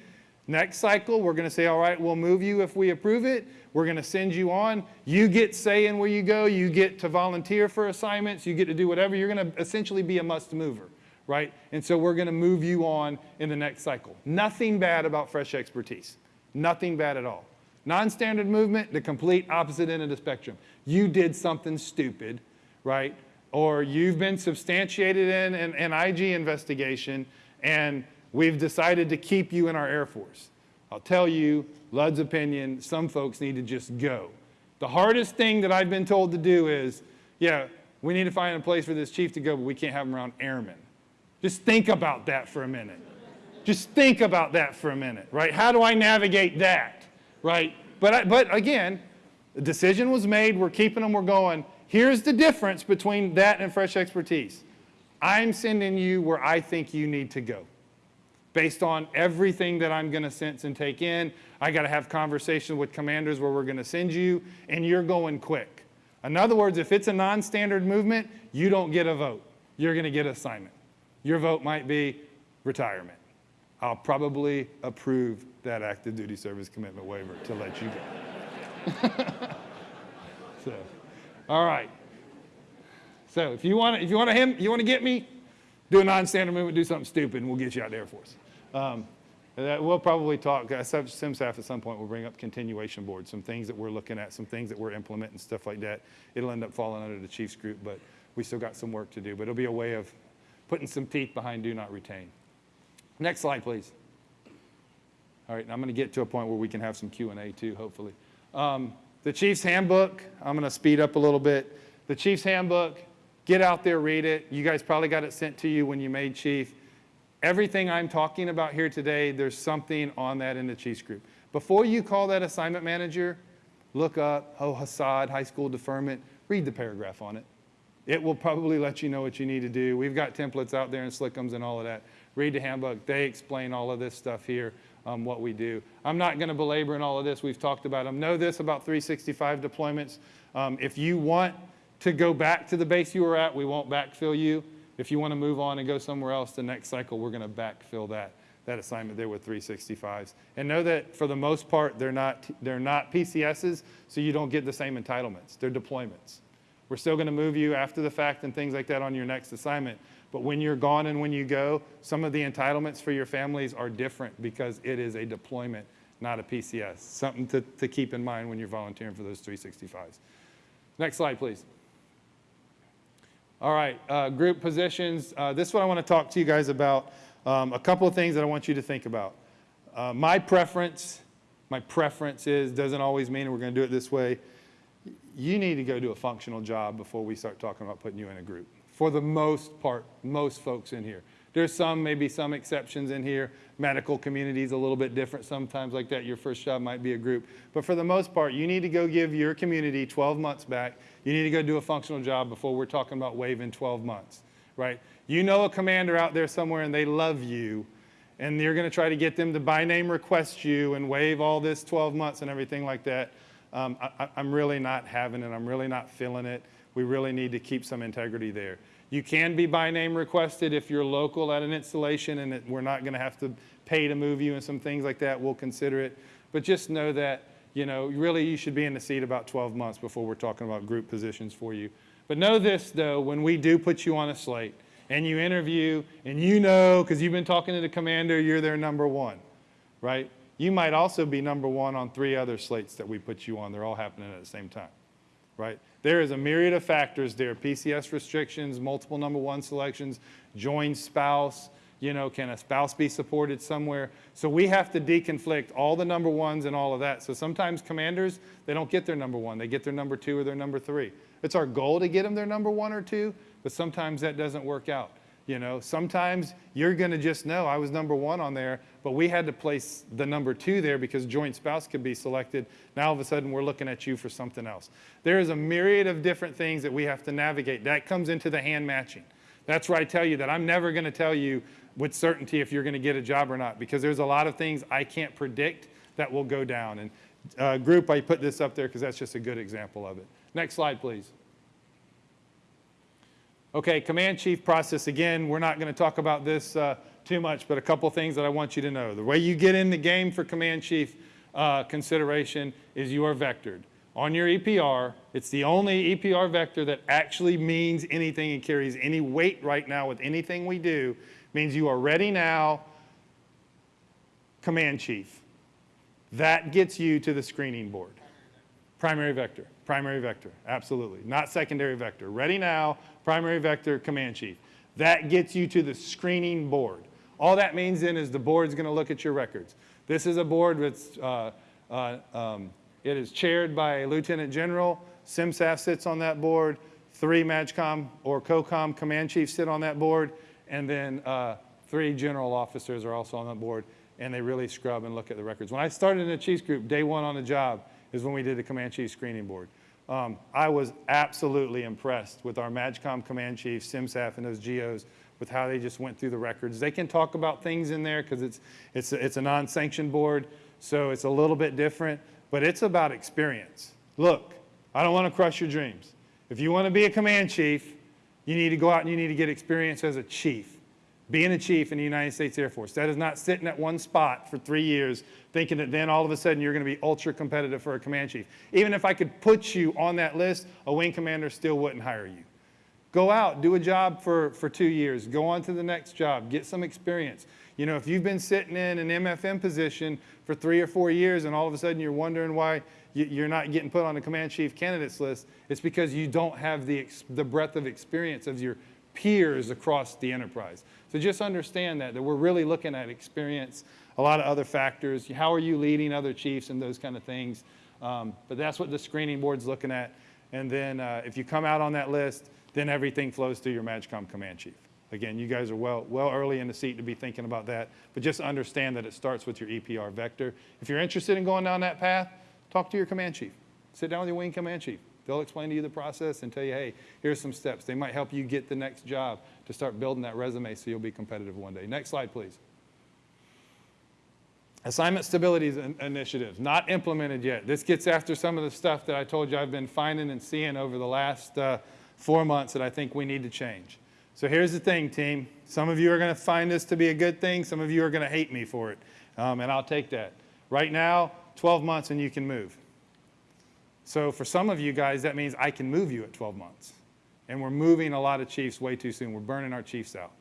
B: next cycle, we're going to say, all right, we'll move you if we approve it. We're going to send you on. You get say in where you go. You get to volunteer for assignments. You get to do whatever. You're going to essentially be a must mover right? And so we're going to move you on in the next cycle. Nothing bad about fresh expertise. Nothing bad at all. Non-standard movement, the complete opposite end of the spectrum. You did something stupid, right? Or you've been substantiated in an, an IG investigation and we've decided to keep you in our Air Force. I'll tell you, Lud's opinion, some folks need to just go. The hardest thing that I've been told to do is, yeah, we need to find a place for this chief to go, but we can't have him around airmen. Just think about that for a minute. Just think about that for a minute, right? How do I navigate that, right? But, I, but again, the decision was made, we're keeping them, we're going. Here's the difference between that and fresh expertise. I'm sending you where I think you need to go based on everything that I'm going to sense and take in. I got to have conversations with commanders where we're going to send you, and you're going quick. In other words, if it's a non-standard movement, you don't get a vote. You're going to get assignment. Your vote might be retirement. I'll probably approve that active duty service commitment waiver to let you go. so, all right. So if you want if you want to him, you want to get me, do a non-standard movement, do something stupid, and we'll get you out there for us. Um, we'll probably talk, uh, CMSAF at some point will bring up continuation boards, some things that we're looking at, some things that we're implementing, stuff like that. It'll end up falling under the chief's group, but we still got some work to do. But it'll be a way of putting some teeth behind do not retain. Next slide, please. All right, I'm going to get to a point where we can have some Q&A too, hopefully. Um, the Chief's Handbook, I'm going to speed up a little bit. The Chief's Handbook, get out there, read it. You guys probably got it sent to you when you made Chief. Everything I'm talking about here today, there's something on that in the Chiefs group. Before you call that assignment manager, look up, oh, Hassad, high school deferment, read the paragraph on it. It will probably let you know what you need to do. We've got templates out there and Slickums and all of that. Read the handbook. They explain all of this stuff here, um, what we do. I'm not going to belabor in all of this. We've talked about them. Know this about 365 deployments. Um, if you want to go back to the base you were at, we won't backfill you. If you want to move on and go somewhere else, the next cycle, we're going to backfill that, that assignment there with 365s. And know that for the most part, they're not, they're not PCSs, so you don't get the same entitlements. They're deployments. We're still going to move you after the fact and things like that on your next assignment. But when you're gone and when you go, some of the entitlements for your families are different because it is a deployment, not a PCS. Something to, to keep in mind when you're volunteering for those 365s. Next slide, please. All right, uh, group positions. Uh, this is what I want to talk to you guys about. Um, a couple of things that I want you to think about. Uh, my preference, my preference is, doesn't always mean we're going to do it this way you need to go do a functional job before we start talking about putting you in a group. For the most part, most folks in here. There's some, maybe some exceptions in here. Medical community is a little bit different sometimes like that. Your first job might be a group. But for the most part, you need to go give your community 12 months back. You need to go do a functional job before we're talking about waiving 12 months, right? You know a commander out there somewhere and they love you and you're going to try to get them to by name request you and waive all this 12 months and everything like that um, I, am really not having it. I'm really not feeling it. We really need to keep some integrity there. You can be by name requested if you're local at an installation and it, we're not going to have to pay to move you and some things like that. We'll consider it. But just know that, you know, really you should be in the seat about 12 months before we're talking about group positions for you. But know this, though, when we do put you on a slate and you interview and you know, because you've been talking to the commander, you're their number one, right? You might also be number one on three other slates that we put you on. They're all happening at the same time, right? There is a myriad of factors there, PCS restrictions, multiple number one selections, joint spouse, you know, can a spouse be supported somewhere? So we have to deconflict all the number ones and all of that. So sometimes commanders, they don't get their number one. They get their number two or their number three. It's our goal to get them their number one or two, but sometimes that doesn't work out. You know, sometimes you're going to just know I was number one on there, but we had to place the number two there because joint spouse could be selected. Now all of a sudden we're looking at you for something else. There is a myriad of different things that we have to navigate. That comes into the hand matching. That's where I tell you that I'm never going to tell you with certainty if you're going to get a job or not because there's a lot of things I can't predict that will go down. And uh, group, I put this up there because that's just a good example of it. Next slide, please. Okay, command chief process, again, we're not going to talk about this uh, too much, but a couple things that I want you to know. The way you get in the game for command chief uh, consideration is you are vectored. On your EPR, it's the only EPR vector that actually means anything and carries any weight right now with anything we do, means you are ready now, command chief. That gets you to the screening board. Primary vector, primary vector, absolutely. Not secondary vector. Ready now, primary vector, command chief. That gets you to the screening board. All that means then is the board's going to look at your records. This is a board that's, uh, uh, um, it is chaired by a lieutenant general. CMSAF sits on that board. Three MAJCOM or COCOM command chiefs sit on that board. And then uh, three general officers are also on that board. And they really scrub and look at the records. When I started in the chiefs group, day one on the job is when we did the command chief screening board. Um, I was absolutely impressed with our MAJCOM command chief, CMSAF, and those GOs with how they just went through the records. They can talk about things in there because it's, it's, a, it's a non-sanctioned board, so it's a little bit different, but it's about experience. Look, I don't want to crush your dreams. If you want to be a command chief, you need to go out and you need to get experience as a chief being a chief in the United States Air Force. That is not sitting at one spot for three years thinking that then all of a sudden you're going to be ultra competitive for a command chief. Even if I could put you on that list, a wing commander still wouldn't hire you. Go out, do a job for, for two years, go on to the next job, get some experience. You know, if you've been sitting in an MFM position for three or four years and all of a sudden you're wondering why you're not getting put on the command chief candidates list, it's because you don't have the, the breadth of experience of your peers across the enterprise. So just understand that, that we're really looking at experience, a lot of other factors. How are you leading other chiefs and those kind of things? Um, but that's what the screening board's looking at. And then uh, if you come out on that list, then everything flows through your MAJCOM command chief. Again, you guys are well, well early in the seat to be thinking about that, but just understand that it starts with your EPR vector. If you're interested in going down that path, talk to your command chief. Sit down with your wing command chief. They'll explain to you the process and tell you, hey, here's some steps. They might help you get the next job to start building that resume so you'll be competitive one day. Next slide, please. Assignment stability initiatives, not implemented yet. This gets after some of the stuff that I told you I've been finding and seeing over the last uh, four months that I think we need to change. So here's the thing, team. Some of you are going to find this to be a good thing. Some of you are going to hate me for it, um, and I'll take that. Right now, 12 months and you can move. So for some of you guys, that means I can move you at 12 months. And we're moving a lot of chiefs way too soon. We're burning our chiefs out.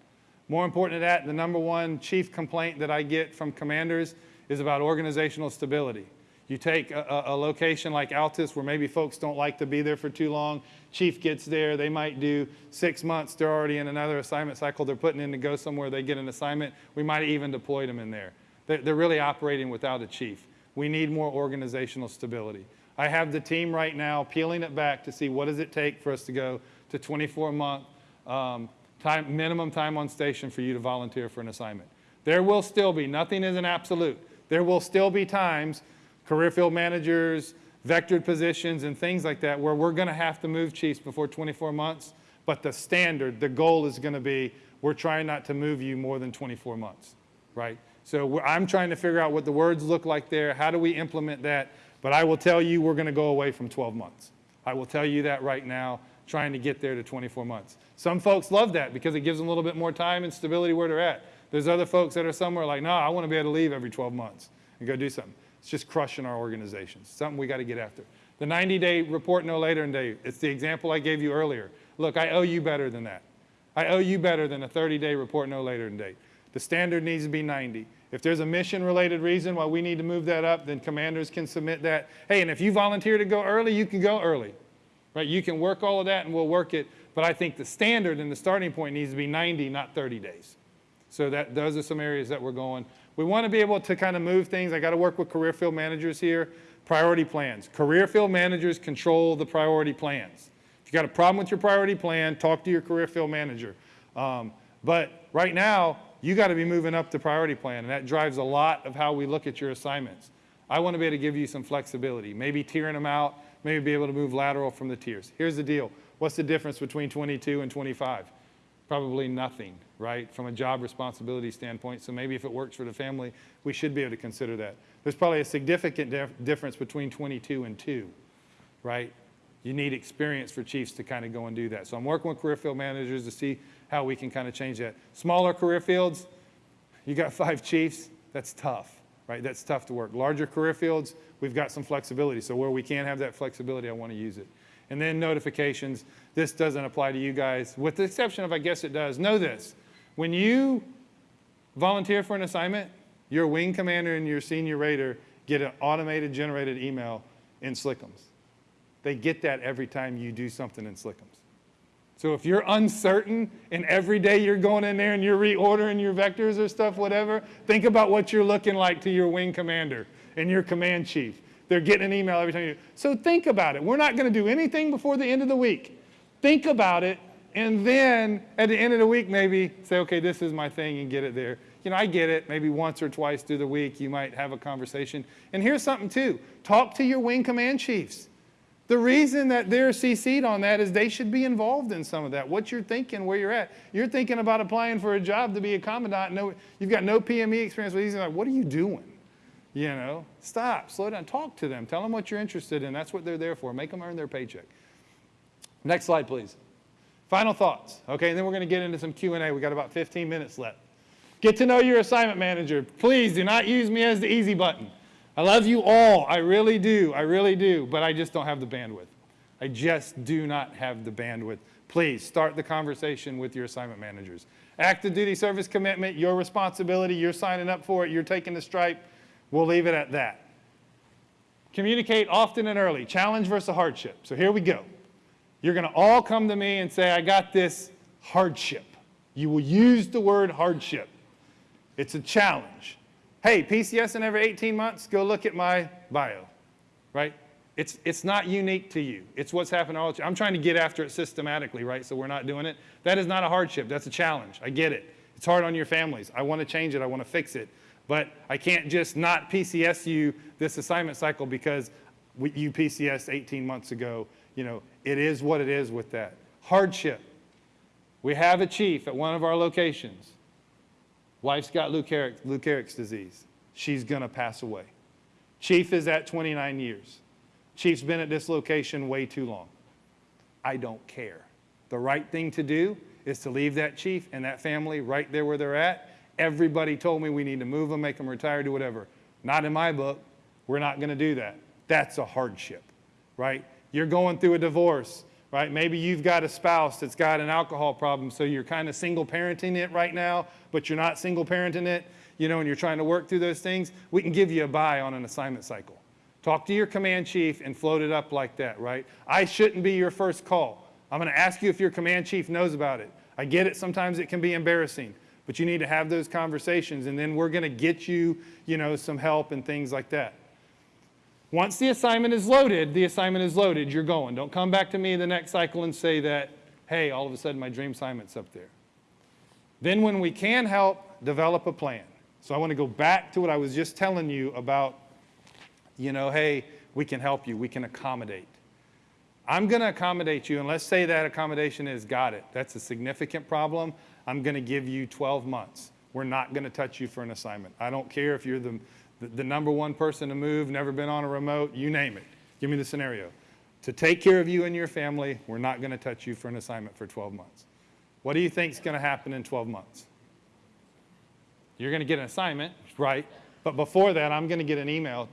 B: More important than that, the number one chief complaint that I get from commanders is about organizational stability. You take a, a, location like Altus where maybe folks don't like to be there for too long. Chief gets there, they might do six months, they're already in another assignment cycle they're putting in to go somewhere, they get an assignment. We might even deploy them in there. They're, they're really operating without a chief. We need more organizational stability. I have the team right now peeling it back to see what does it take for us to go to 24 month um, time, minimum time on station for you to volunteer for an assignment. There will still be, nothing is an absolute. There will still be times, career field managers, vectored positions and things like that where we're gonna have to move chiefs before 24 months, but the standard, the goal is gonna be, we're trying not to move you more than 24 months, right? So I'm trying to figure out what the words look like there, how do we implement that but I will tell you we're going to go away from 12 months. I will tell you that right now, trying to get there to 24 months. Some folks love that because it gives them a little bit more time and stability where they're at. There's other folks that are somewhere like, no, I want to be able to leave every 12 months and go do something. It's just crushing our organizations, something we got to get after. The 90-day report no later than day, it's the example I gave you earlier. Look, I owe you better than that. I owe you better than a 30-day report no later than date. The standard needs to be 90. If there's a mission related reason why we need to move that up, then commanders can submit that. Hey, and if you volunteer to go early, you can go early. Right? You can work all of that and we'll work it. But I think the standard and the starting point needs to be 90, not 30 days. So that those are some areas that we're going. We want to be able to kind of move things. I got to work with career field managers here. Priority plans. Career field managers control the priority plans. If you got a problem with your priority plan, talk to your career field manager. Um, but right now, you got to be moving up the priority plan, and that drives a lot of how we look at your assignments. I want to be able to give you some flexibility, maybe tiering them out, maybe be able to move lateral from the tiers. Here's the deal. What's the difference between 22 and 25? Probably nothing, right, from a job responsibility standpoint. So maybe if it works for the family, we should be able to consider that. There's probably a significant dif difference between 22 and 2, right? You need experience for chiefs to kind of go and do that. So I'm working with career field managers to see how we can kind of change that. Smaller career fields, you got five chiefs, that's tough, right? That's tough to work. Larger career fields, we've got some flexibility. So where we can have that flexibility, I want to use it. And then notifications, this doesn't apply to you guys, with the exception of I guess it does. Know this, when you volunteer for an assignment, your wing commander and your senior rater get an automated generated email in Slickums. They get that every time you do something in Slickums. So if you're uncertain and every day you're going in there and you're reordering your vectors or stuff, whatever, think about what you're looking like to your wing commander and your command chief. They're getting an email every time you. So think about it. We're not going to do anything before the end of the week. Think about it, and then at the end of the week, maybe say, okay, this is my thing, and get it there. You know, I get it. Maybe once or twice through the week, you might have a conversation. And here's something too: talk to your wing command chiefs. The reason that they're CC'd on that is they should be involved in some of that. What you're thinking, where you're at. You're thinking about applying for a job to be a commandant. No, you've got no PME experience with these. Like, what are you doing? You know, stop, slow down, talk to them. Tell them what you're interested in. That's what they're there for. Make them earn their paycheck. Next slide, please. Final thoughts. Okay, and then we're going to get into some Q&A. We've got about 15 minutes left. Get to know your assignment manager. Please do not use me as the easy button. I love you all. I really do. I really do. But I just don't have the bandwidth. I just do not have the bandwidth. Please start the conversation with your assignment managers. Active duty service commitment, your responsibility, you're signing up for it, you're taking the stripe. We'll leave it at that. Communicate often and early. Challenge versus hardship. So here we go. You're going to all come to me and say, I got this hardship. You will use the word hardship. It's a challenge. Hey, PCS in every 18 months, go look at my bio, right? It's, it's not unique to you. It's what's happened all the time. I'm trying to get after it systematically, right? So we're not doing it. That is not a hardship. That's a challenge. I get it. It's hard on your families. I want to change it. I want to fix it. But I can't just not PCS you this assignment cycle because you PCS 18 months ago. You know, it is what it is with that. Hardship. We have a chief at one of our locations. Wife's got Lou Gehrig's, Lou Gehrig's disease. She's going to pass away. Chief is at 29 years. Chief's been at this location way too long. I don't care. The right thing to do is to leave that chief and that family right there where they're at. Everybody told me we need to move them, make them retire, do whatever. Not in my book. We're not going to do that. That's a hardship, right? You're going through a divorce, right? Maybe you've got a spouse that's got an alcohol problem, so you're kind of single parenting it right now, but you're not single parenting it, you know, and you're trying to work through those things. We can give you a buy on an assignment cycle. Talk to your command chief and float it up like that, right? I shouldn't be your first call. I'm going to ask you if your command chief knows about it. I get it. Sometimes it can be embarrassing, but you need to have those conversations, and then we're going to get you, you know, some help and things like that. Once the assignment is loaded, the assignment is loaded. You're going. Don't come back to me the next cycle and say that, hey, all of a sudden my dream assignment's up there. Then, when we can help, develop a plan. So I want to go back to what I was just telling you about you know, hey, we can help you, we can accommodate. I'm going to accommodate you, and let's say that accommodation is got it. That's a significant problem. I'm going to give you 12 months. We're not going to touch you for an assignment. I don't care if you're the, the, the, number one person to move, never been on a remote, you name it. Give me the scenario. To take care of you and your family, we're not going to touch you for an assignment for 12 months. What do you think is going to happen in 12 months? You're going to get an assignment, right? But before that, I'm going to get an email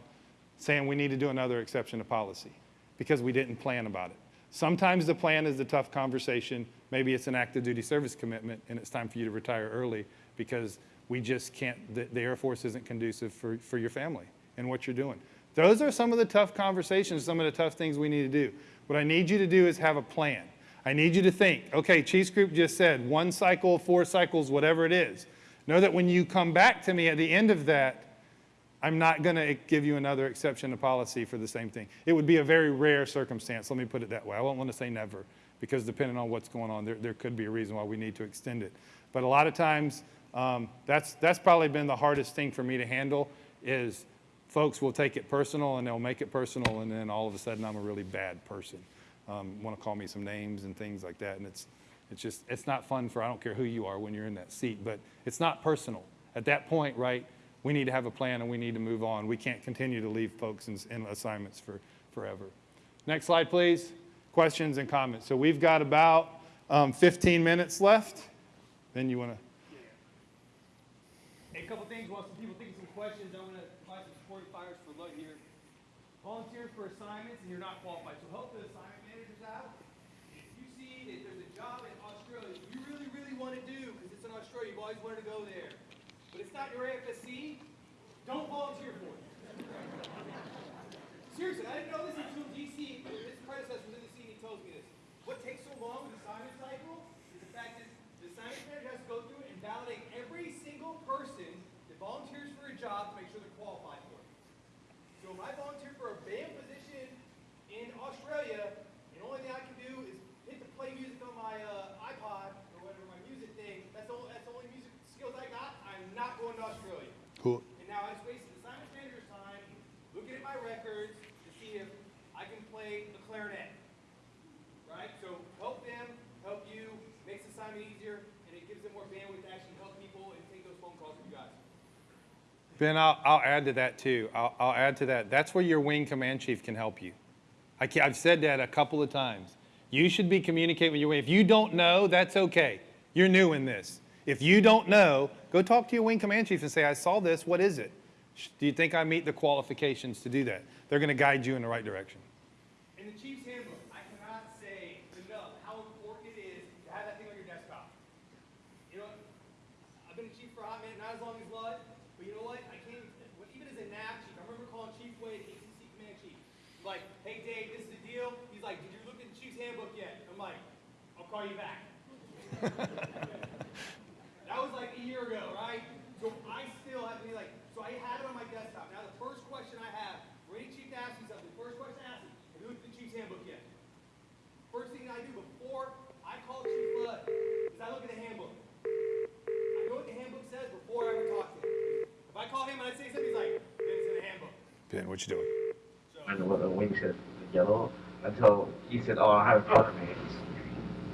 B: saying we need to do another exception to policy because we didn't plan about it. Sometimes the plan is the tough conversation. Maybe it's an active duty service commitment and it's time for you to retire early because we just can't, the, the Air Force isn't conducive for, for your family and what you're doing. Those are some of the tough conversations, some of the tough things we need to do. What I need you to do is have a plan. I need you to think, okay, Chiefs Group just said one cycle, four cycles, whatever it is. Know that when you come back to me at the end of that, I'm not going to give you another exception to policy for the same thing. It would be a very rare circumstance. Let me put it that way. I won't want to say never because depending on what's going on, there, there could be a reason why we need to extend it. But a lot of times, um, that's, that's probably been the hardest thing for me to handle is folks will take it personal and they'll make it personal and then all of a sudden I'm a really bad person. Um, want to call me some names and things like that. And it's, it's just, it's not fun for, I don't care who you are when you're in that seat, but it's not personal. At that point, right, we need to have a plan and we need to move on. We can't continue to leave folks in, in assignments for forever. Next slide, please. Questions and comments. So we've got about um, 15 minutes left. Then you want to.
A: A couple things while some people think of some questions, I want to provide some supporting fires for Lud here. Volunteer for assignments and you're not qualified. So help the assignment managers out. If you see that there's a job in Australia that you really, really want to do because it's in Australia, you've always wanted to go there, but it's not your AFSC, don't volunteer for it. Seriously, I didn't know this until DC, his predecessor was in the scene, he tells me this. What takes so long with the assignment cycle is the fact that the assignment manager has to go through and validate every single person that volunteers for a job to make sure they're qualified for it. So if I volunteer for a band position in Australia, and the only thing I can do is hit the play music on my uh, iPod or whatever, my music thing, that's the only, that's the only music skills I got, I'm not going to Australia.
B: Cool.
A: And now I just wasted the assignment manager's time looking at my records to see if I can play the clarinet. Right? So help them, help you, makes the assignment easier, and it gives them more bandwidth to actually help people and take those phone calls with you guys.
B: Ben, I'll, I'll add to that too. I'll, I'll add to that. That's where your wing command chief can help you. I can, I've said that a couple of times. You should be communicating with your wing. If you don't know, that's okay. You're new in this. If you don't know, go talk to your wing command chief and say, I saw this, what is it? Do you think I meet the qualifications to do that? They're going to guide you in the right direction.
A: In the Chiefs handbook, I cannot say enough how important it is to have that thing on your desktop. You know, I've been a chief for a hot minute, not as long as Lud, but you know what? I can't, even- even as a NAF chief, I remember calling Chief Wade, ACC command chief. He's like, hey Dave, this is the deal. He's like, did you look at the Chiefs handbook yet? I'm like, I'll call you back. That was like a year ago, right? So I still have to be like, so I have it on my desktop. Now the first question I have, for any chief to ask me something, the first question I ask him, have you looked at the Chiefs handbook yet? First thing I do before I call Chief Flood is I look at the handbook. I know what the handbook says before I ever talk to him. If I call him and I say something, he's like, then it's in the handbook.
B: Ben, what you doing?
C: I know what the wing said yellow until he said, "Oh, I have it in front of me."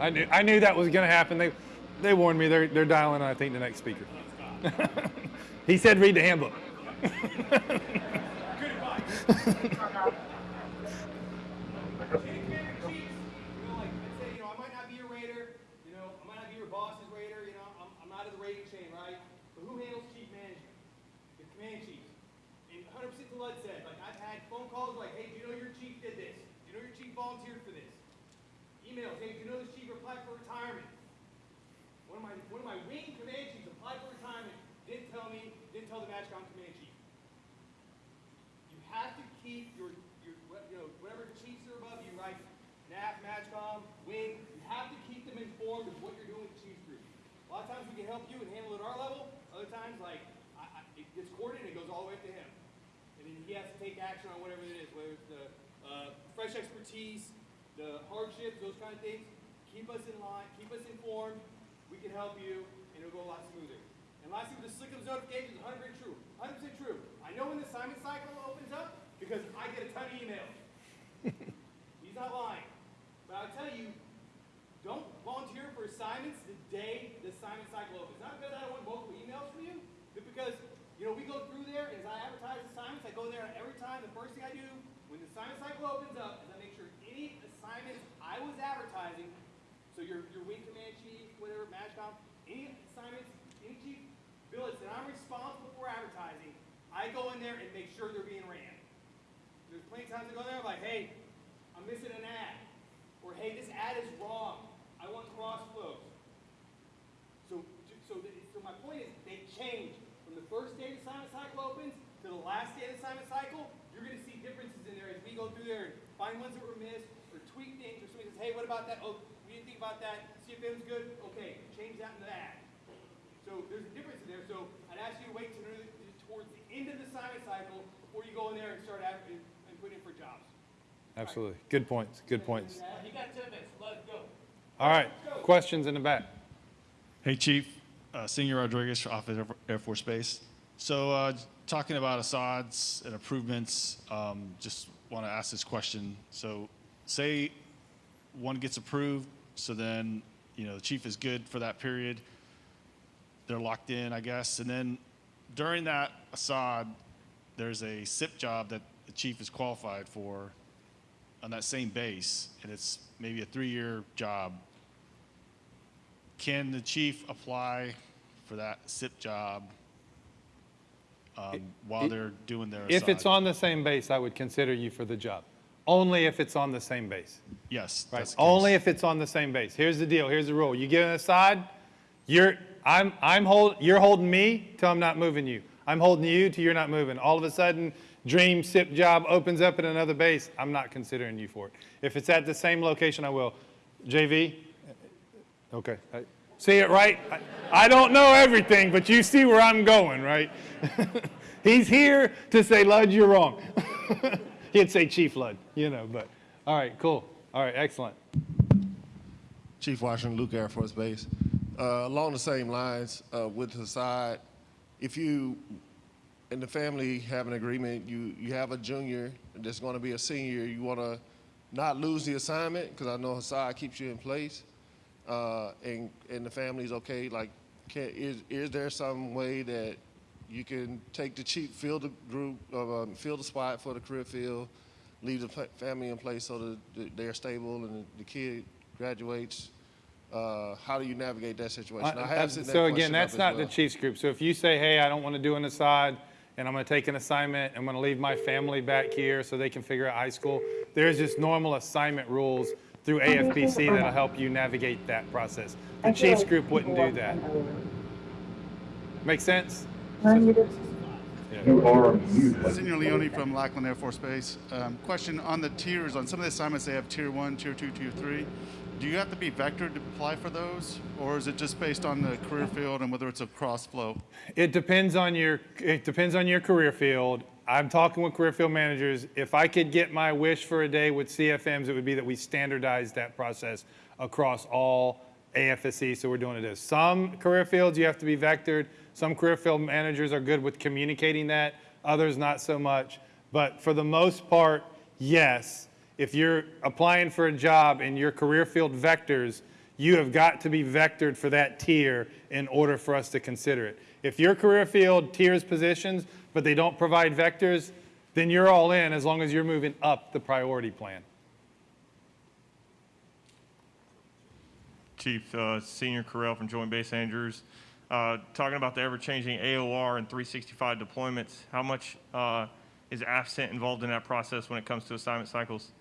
B: I knew, I knew that was going to happen. They, they warned me. They're, they're dialing, I think, the next speaker. he said, read the handbook.
A: Good advice. Chief Commander Chiefs, you know, like, let's say, you know, I might not be your rater, you know, I might not be your boss's rater, you know, I'm, I'm not in the rating chain, right? But who handles chief management? The command chief. And hundred percent to Lud said, like, I've had phone calls like, hey, do you know your chief did this? Do you know your chief volunteered for this? Emails, hey, do you know this chief applied for retirement? One of my, one of my wing command chiefs applied for retirement, didn't tell me, didn't tell the MAJCOM command chief. You have to keep your, your, what- you know, whatever chiefs are above you, right? NAF, MAJCOM, Wing, you have to keep them informed of what you're doing with the chiefs group. A lot of times we can help you and handle it at our times, like, I, I, it gets coordinated, it goes all the way up to him. And then he has to take action on whatever it is, whether it's the, uh, fresh expertise, the hardships, those kind of things. Keep us in line, keep us informed, we can help you, and it'll go a lot smoother. And lastly, with the slick of notifications, hundred percent true, hundred percent true. I know when the assignment cycle opens up, because I get a ton of emails. He's not lying. But I'll tell you, don't volunteer for assignments the day the assignment cycle opens. Not because I don't want multiple emails from you, but because, you know, we go through there, as I advertise assignments, I go there every time, the first thing I do, when the assignment cycle opens up, is I make sure any assignments I was advertising, so your, your wing command chief, whatever, MAJCOM, any assignments, any chief billets that I'm responsible for advertising, I go in there and make sure they're being ran. There's plenty of times I go there, I'm like, hey, I'm missing an ad. Or, hey, this ad is wrong. I want cross flows. So, so, the, so my point is, they change from the first day the assignment cycle opens to the last day of the assignment cycle. You're going to see differences in there as we go through there and find ones that were missed or tweak things. Or somebody says, hey, what about that? Oh, we didn't think about that. See if it was good. Okay, change that in the ad. So there's a difference in there. So I'd ask you to wait to, towards the end of the assignment cycle before you go in there and start ad- and, and put in for jobs.
B: Absolutely. Good points. Good points.
A: You got ten minutes. Let's go.
B: All right. Questions in the back?
D: Hey, Chief. Uh, Senior Rodriguez, Offutt Air Force Base. So, uh, talking about Assad's and improvements, um, just want to ask this question. So, say one gets approved, so then, you know, the chief is good for that period. They're locked in, I guess. And then during that Assad, there's a SIP job that the chief is qualified for on that same base, and it's maybe a three-year job can the chief apply for that SIP job um, while they're doing their
B: If it's on the same base, I would consider you for the job. Only if it's on the same base.
D: Yes.
B: Right.
D: that's the
B: Only
D: case.
B: if it's on the same base. Here's the deal. Here's the rule. You get an aside, you're I'm I'm hold you're holding me till I'm not moving you. I'm holding you till you're not moving. All of a sudden, dream SIP job opens up at another base, I'm not considering you for it. If it's at the same location, I will. JV? Okay. I- See it right? I- don't know everything, but you see where I'm going, right? He's here to say, Lud, you're wrong. He'd say Chief Lud, you know, but, all right, cool. All right, excellent.
E: Chief Washington, Luke Air Force Base. Uh, along the same lines, uh, with Hassad, if you and the family have an agreement, you, you have a junior that's going to be a senior, you want to not lose the assignment, because I know Hassad keeps you in place, uh, and, and the family's okay, like, can, is, is there some way that you can take the chief, fill the group, uh, um, fill the spot for the career field, leave the fa- family in place so that they're stable and the kid graduates? Uh, how do you navigate that situation? I
B: Uh,
E: have sent that
B: So again, that's not the. Chiefs group. So if you say, hey, I don't want to do an Assad, and I'm going to take an assignment, I'm going to leave my family back here so they can figure out high school, there's just normal assignment rules through AFPC that'll help you navigate that process. The Chiefs group wouldn't do that. Make sense?
C: You are mute.
F: Senior Leone from Lackland Air Force Base. Um, question on the tiers, on some of the assignments, they have tier one, tier two, tier three. Do you have to be vectored to apply for those? Or is it just based on the career field and whether it's a cross flow?
B: It depends on your, it depends on your career field. I'm talking with career field managers. If I could get my wish for a day with CFMs, it would be that we standardize that process across all AFSC, so we're doing it as. Some career fields, you have to be vectored. Some career field managers are good with communicating that, others not so much. But for the most part, yes. If you're applying for a job and your career field vectors, you have got to be vectored for that tier in order for us to consider it. If your career field tiers positions, but they don't provide vectors, then you're all in as long as you're moving up the priority plan.
G: Chief uh, Senior Correll from Joint Base Andrews. Uh, Talking about the ever-changing AOR and 365 deployments, how much uh, is AFCENT involved in that process when it comes to assignment cycles?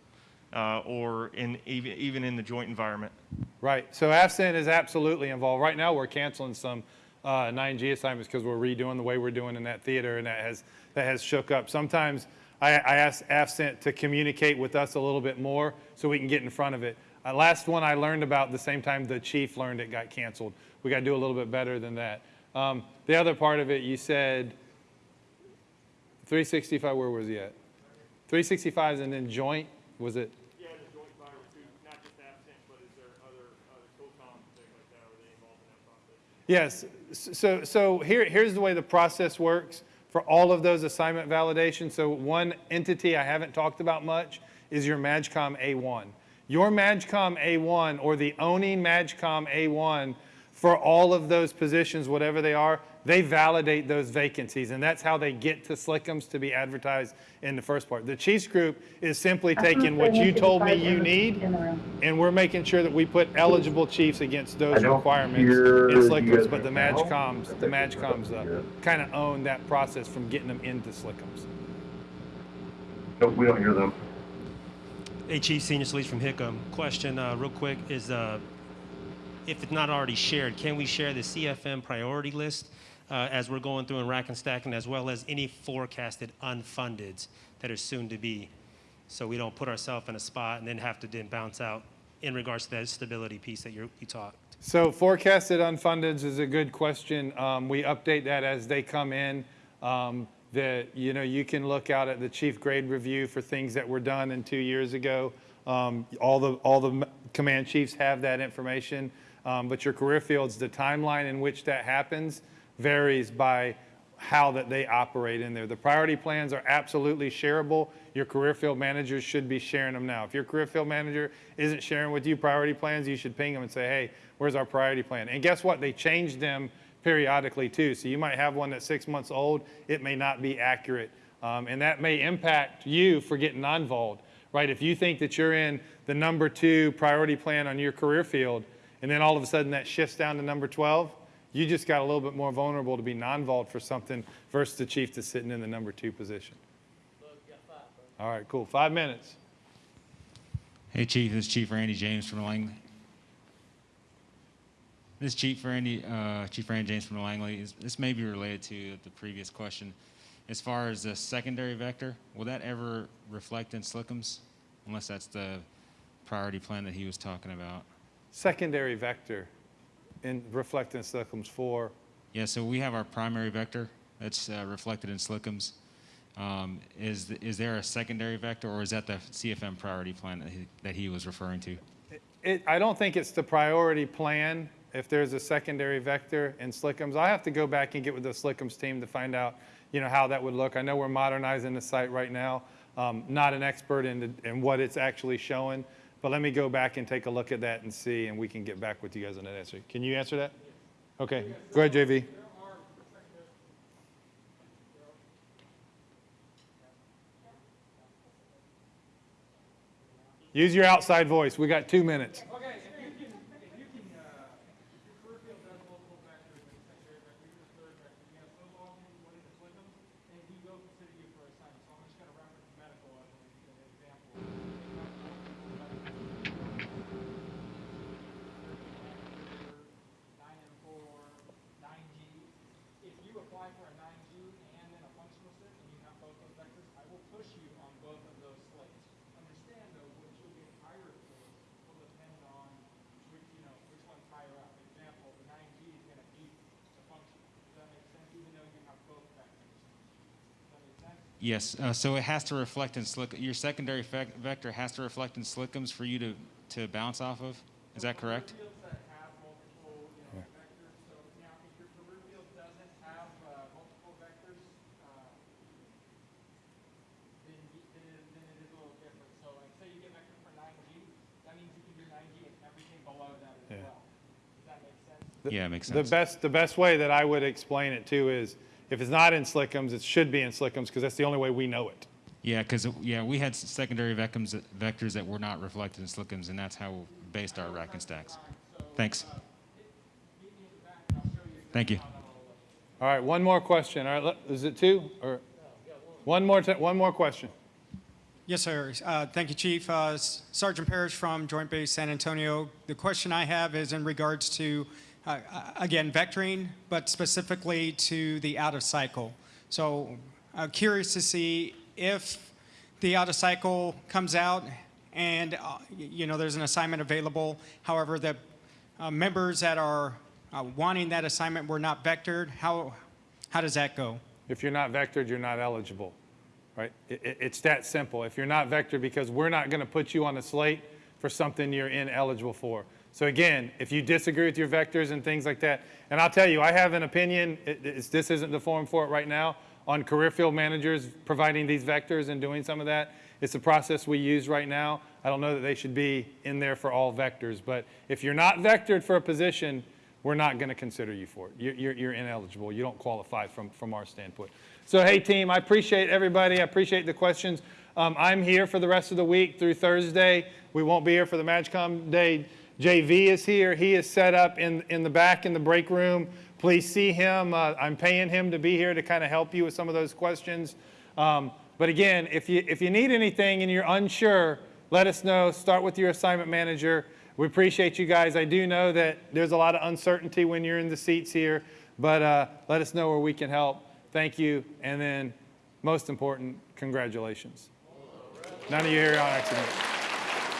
G: uh, Or in, even even in the joint environment?
B: Right. So AFCENT is absolutely involved. Right now, we're canceling some uh, 9G assignments because we're redoing the way we're doing in that theater, and that has that has shook up. Sometimes I, I ask AFCENT to communicate with us a little bit more so we can get in front of it. Uh, last one I learned about the same time the chief learned it got canceled. We got to do a little bit better than that. Um, the other part of it, you said 365. Where was he at? 365 and then joint. Was it?
G: Yeah, the joint fire too, not just AFCENT, but is there other, other COCOM, things like that, are they involved in that process?
B: Yes. So, so here, here's the way the process works for all of those assignment validations. So one entity I haven't talked about much is your MAJCOM A1. Your MAJCOM A1 or the owning MAJCOM A1 for all of those positions, whatever they are, they validate those vacancies, and that's how they get to Slickums to be advertised in the first part. The Chiefs Group is simply taking what you told me you need, and we're making sure that we put eligible chiefs against those requirements in Slickums, but the
C: now.
B: MAJCOMs, the MAJCOMs uh, kind of own that process from getting them into Slickums.
C: Nope, we don't hear them.
H: Hey, Chief, Senior Solis from Hickam. Question, uh, real quick, is uh, if it's not already shared, can we share the CFM priority list uh, as we're going through and rack and stacking, as well as any forecasted unfundeds that are soon to be? So we don't put ourselves in a spot and then have to then bounce out in regards to that stability piece that you talked.
B: So forecasted unfundeds is a good question. Um, we update that as they come in. Um, that you know you can look out at the chief grade review for things that were done in two years ago. Um, all the all the command chiefs have that information, um, but your career fields, the timeline in which that happens varies by how that they operate in there. The priority plans are absolutely shareable. Your career field managers should be sharing them now. If your career field manager isn't sharing with you priority plans, you should ping them and say, hey, where's our priority plan? And guess what? They change them periodically too. So you might have one that's six months old. It may not be accurate. Um, and that may impact you for getting non-voled, right? If you think that you're in the number two priority plan on your career field, and then all of a sudden that shifts down to number 12, you just got a little bit more vulnerable to be non-vault for something versus the chief that's sitting in the number two position. All right, cool. Five minutes.
I: Hey, Chief. This is Chief Randy James from Langley. This is Chief Randy, uh, Chief Randy James from Langley. This may be related to the previous question. as far as the secondary vector, will that ever reflect in Slickums? Unless that's the priority plan that he was talking about.
B: Secondary vector in reflecting Slickums for,
I: Yeah, so we have our primary vector that's uh, reflected in Slickums. Um, is, th- is there a secondary vector, or is that the CFM priority plan that he, that he was referring to?
B: it, I don't think it's the priority plan if there's a secondary vector in Slickums. I have to go back and get with the Slickums team to find out, you know, how that would look. I know we're modernizing the site right now. Um, not an expert in, the, in what it's actually showing, but let me go back and take a look at that and see, and we can get back with you guys on that answer. Can you answer that? Okay, go ahead, JV. Use your outside voice. We got two minutes.
J: Okay, if you can, if you can, uh, if your career field does multiple vectors, like secondary vector, even a third vector, you have so long as you put in the Slickums, they do go consider you for assignment. So I'm just gonna reference medical as an example. Nine M four, nine G. If you apply for a nine G and then a functional SIP and you have both those vectors, I will push you on both of those slates. Understand though, what you'll get higher for will depend on which, you know, which one's higher up. Example, the nine G is gonna beat the function. Does that make sense, even though you have both vectors? Does that make sense?
I: Yes, uh, so it has to reflect in Slick, your secondary vector has to reflect in Slickums for you to, to bounce off of? Is that correct?
J: Fields that have multiple, you know, vectors, so now if your career field doesn't have, uh, multiple vectors, uh, then, you- then it, then it is a little different. So like, say you get vector for nine G, that means you can do nine G and everything below that as
B: Yeah.
J: well. Does that sense?
I: Yeah, it makes
B: The best, the best way that I would explain it too is, if it's not in Slickums, it should be in Slickums, because that's the only way we know it.
I: Yeah, because, yeah, we had secondary vectors, vectors that were not reflected in Slickums, and that's how we based our rack and stacks. Thanks. Thank you.
B: All right, one more question. All right, is it two, or? One more, ti- one more question.
K: Yes, sir. Uh, Thank you, Chief. Uh, Sergeant Parrish from Joint Base San Antonio. The question I have is in regards to, uh, uh, again, vectoring, but specifically to the out-of-cycle. So uh, curious to see if the out-of-cycle comes out and, uh, you know, there's an assignment available, however, the uh, members that are uh, wanting that assignment were not vectored, how, how does that go?
B: If you're not vectored, you're not eligible, right? I- I- it's that simple. If you're not vectored, because we're not going to put you on the slate for something you're ineligible for. So again, if you disagree with your vectors and things like that, and I'll tell you, I have an opinion, it- this isn't the forum for it right now, on career field managers providing these vectors and doing some of that. It's a process we use right now. I don't know that they should be in there for all vectors, but if you're not vectored for a position, we're not going to consider you for it. You're, you're, you're ineligible. You don't qualify from, from our standpoint. So, hey, team, I appreciate everybody. I appreciate the questions. Um, I'm here for the rest of the week through Thursday. We won't be here for the MAJCOM day. JV is here. He is set up in, in the back in the break room. Please see him. Uh, I'm paying him to be here to kind of help you with some of those questions. Um, but again, if you, if you need anything and you're unsure, let us know. Start with your assignment manager. We appreciate you guys. I do know that there's a lot of uncertainty when you're in the seats here, but uh, let us know where we can help. Thank you. And then, most important, congratulations. None of you here on accident.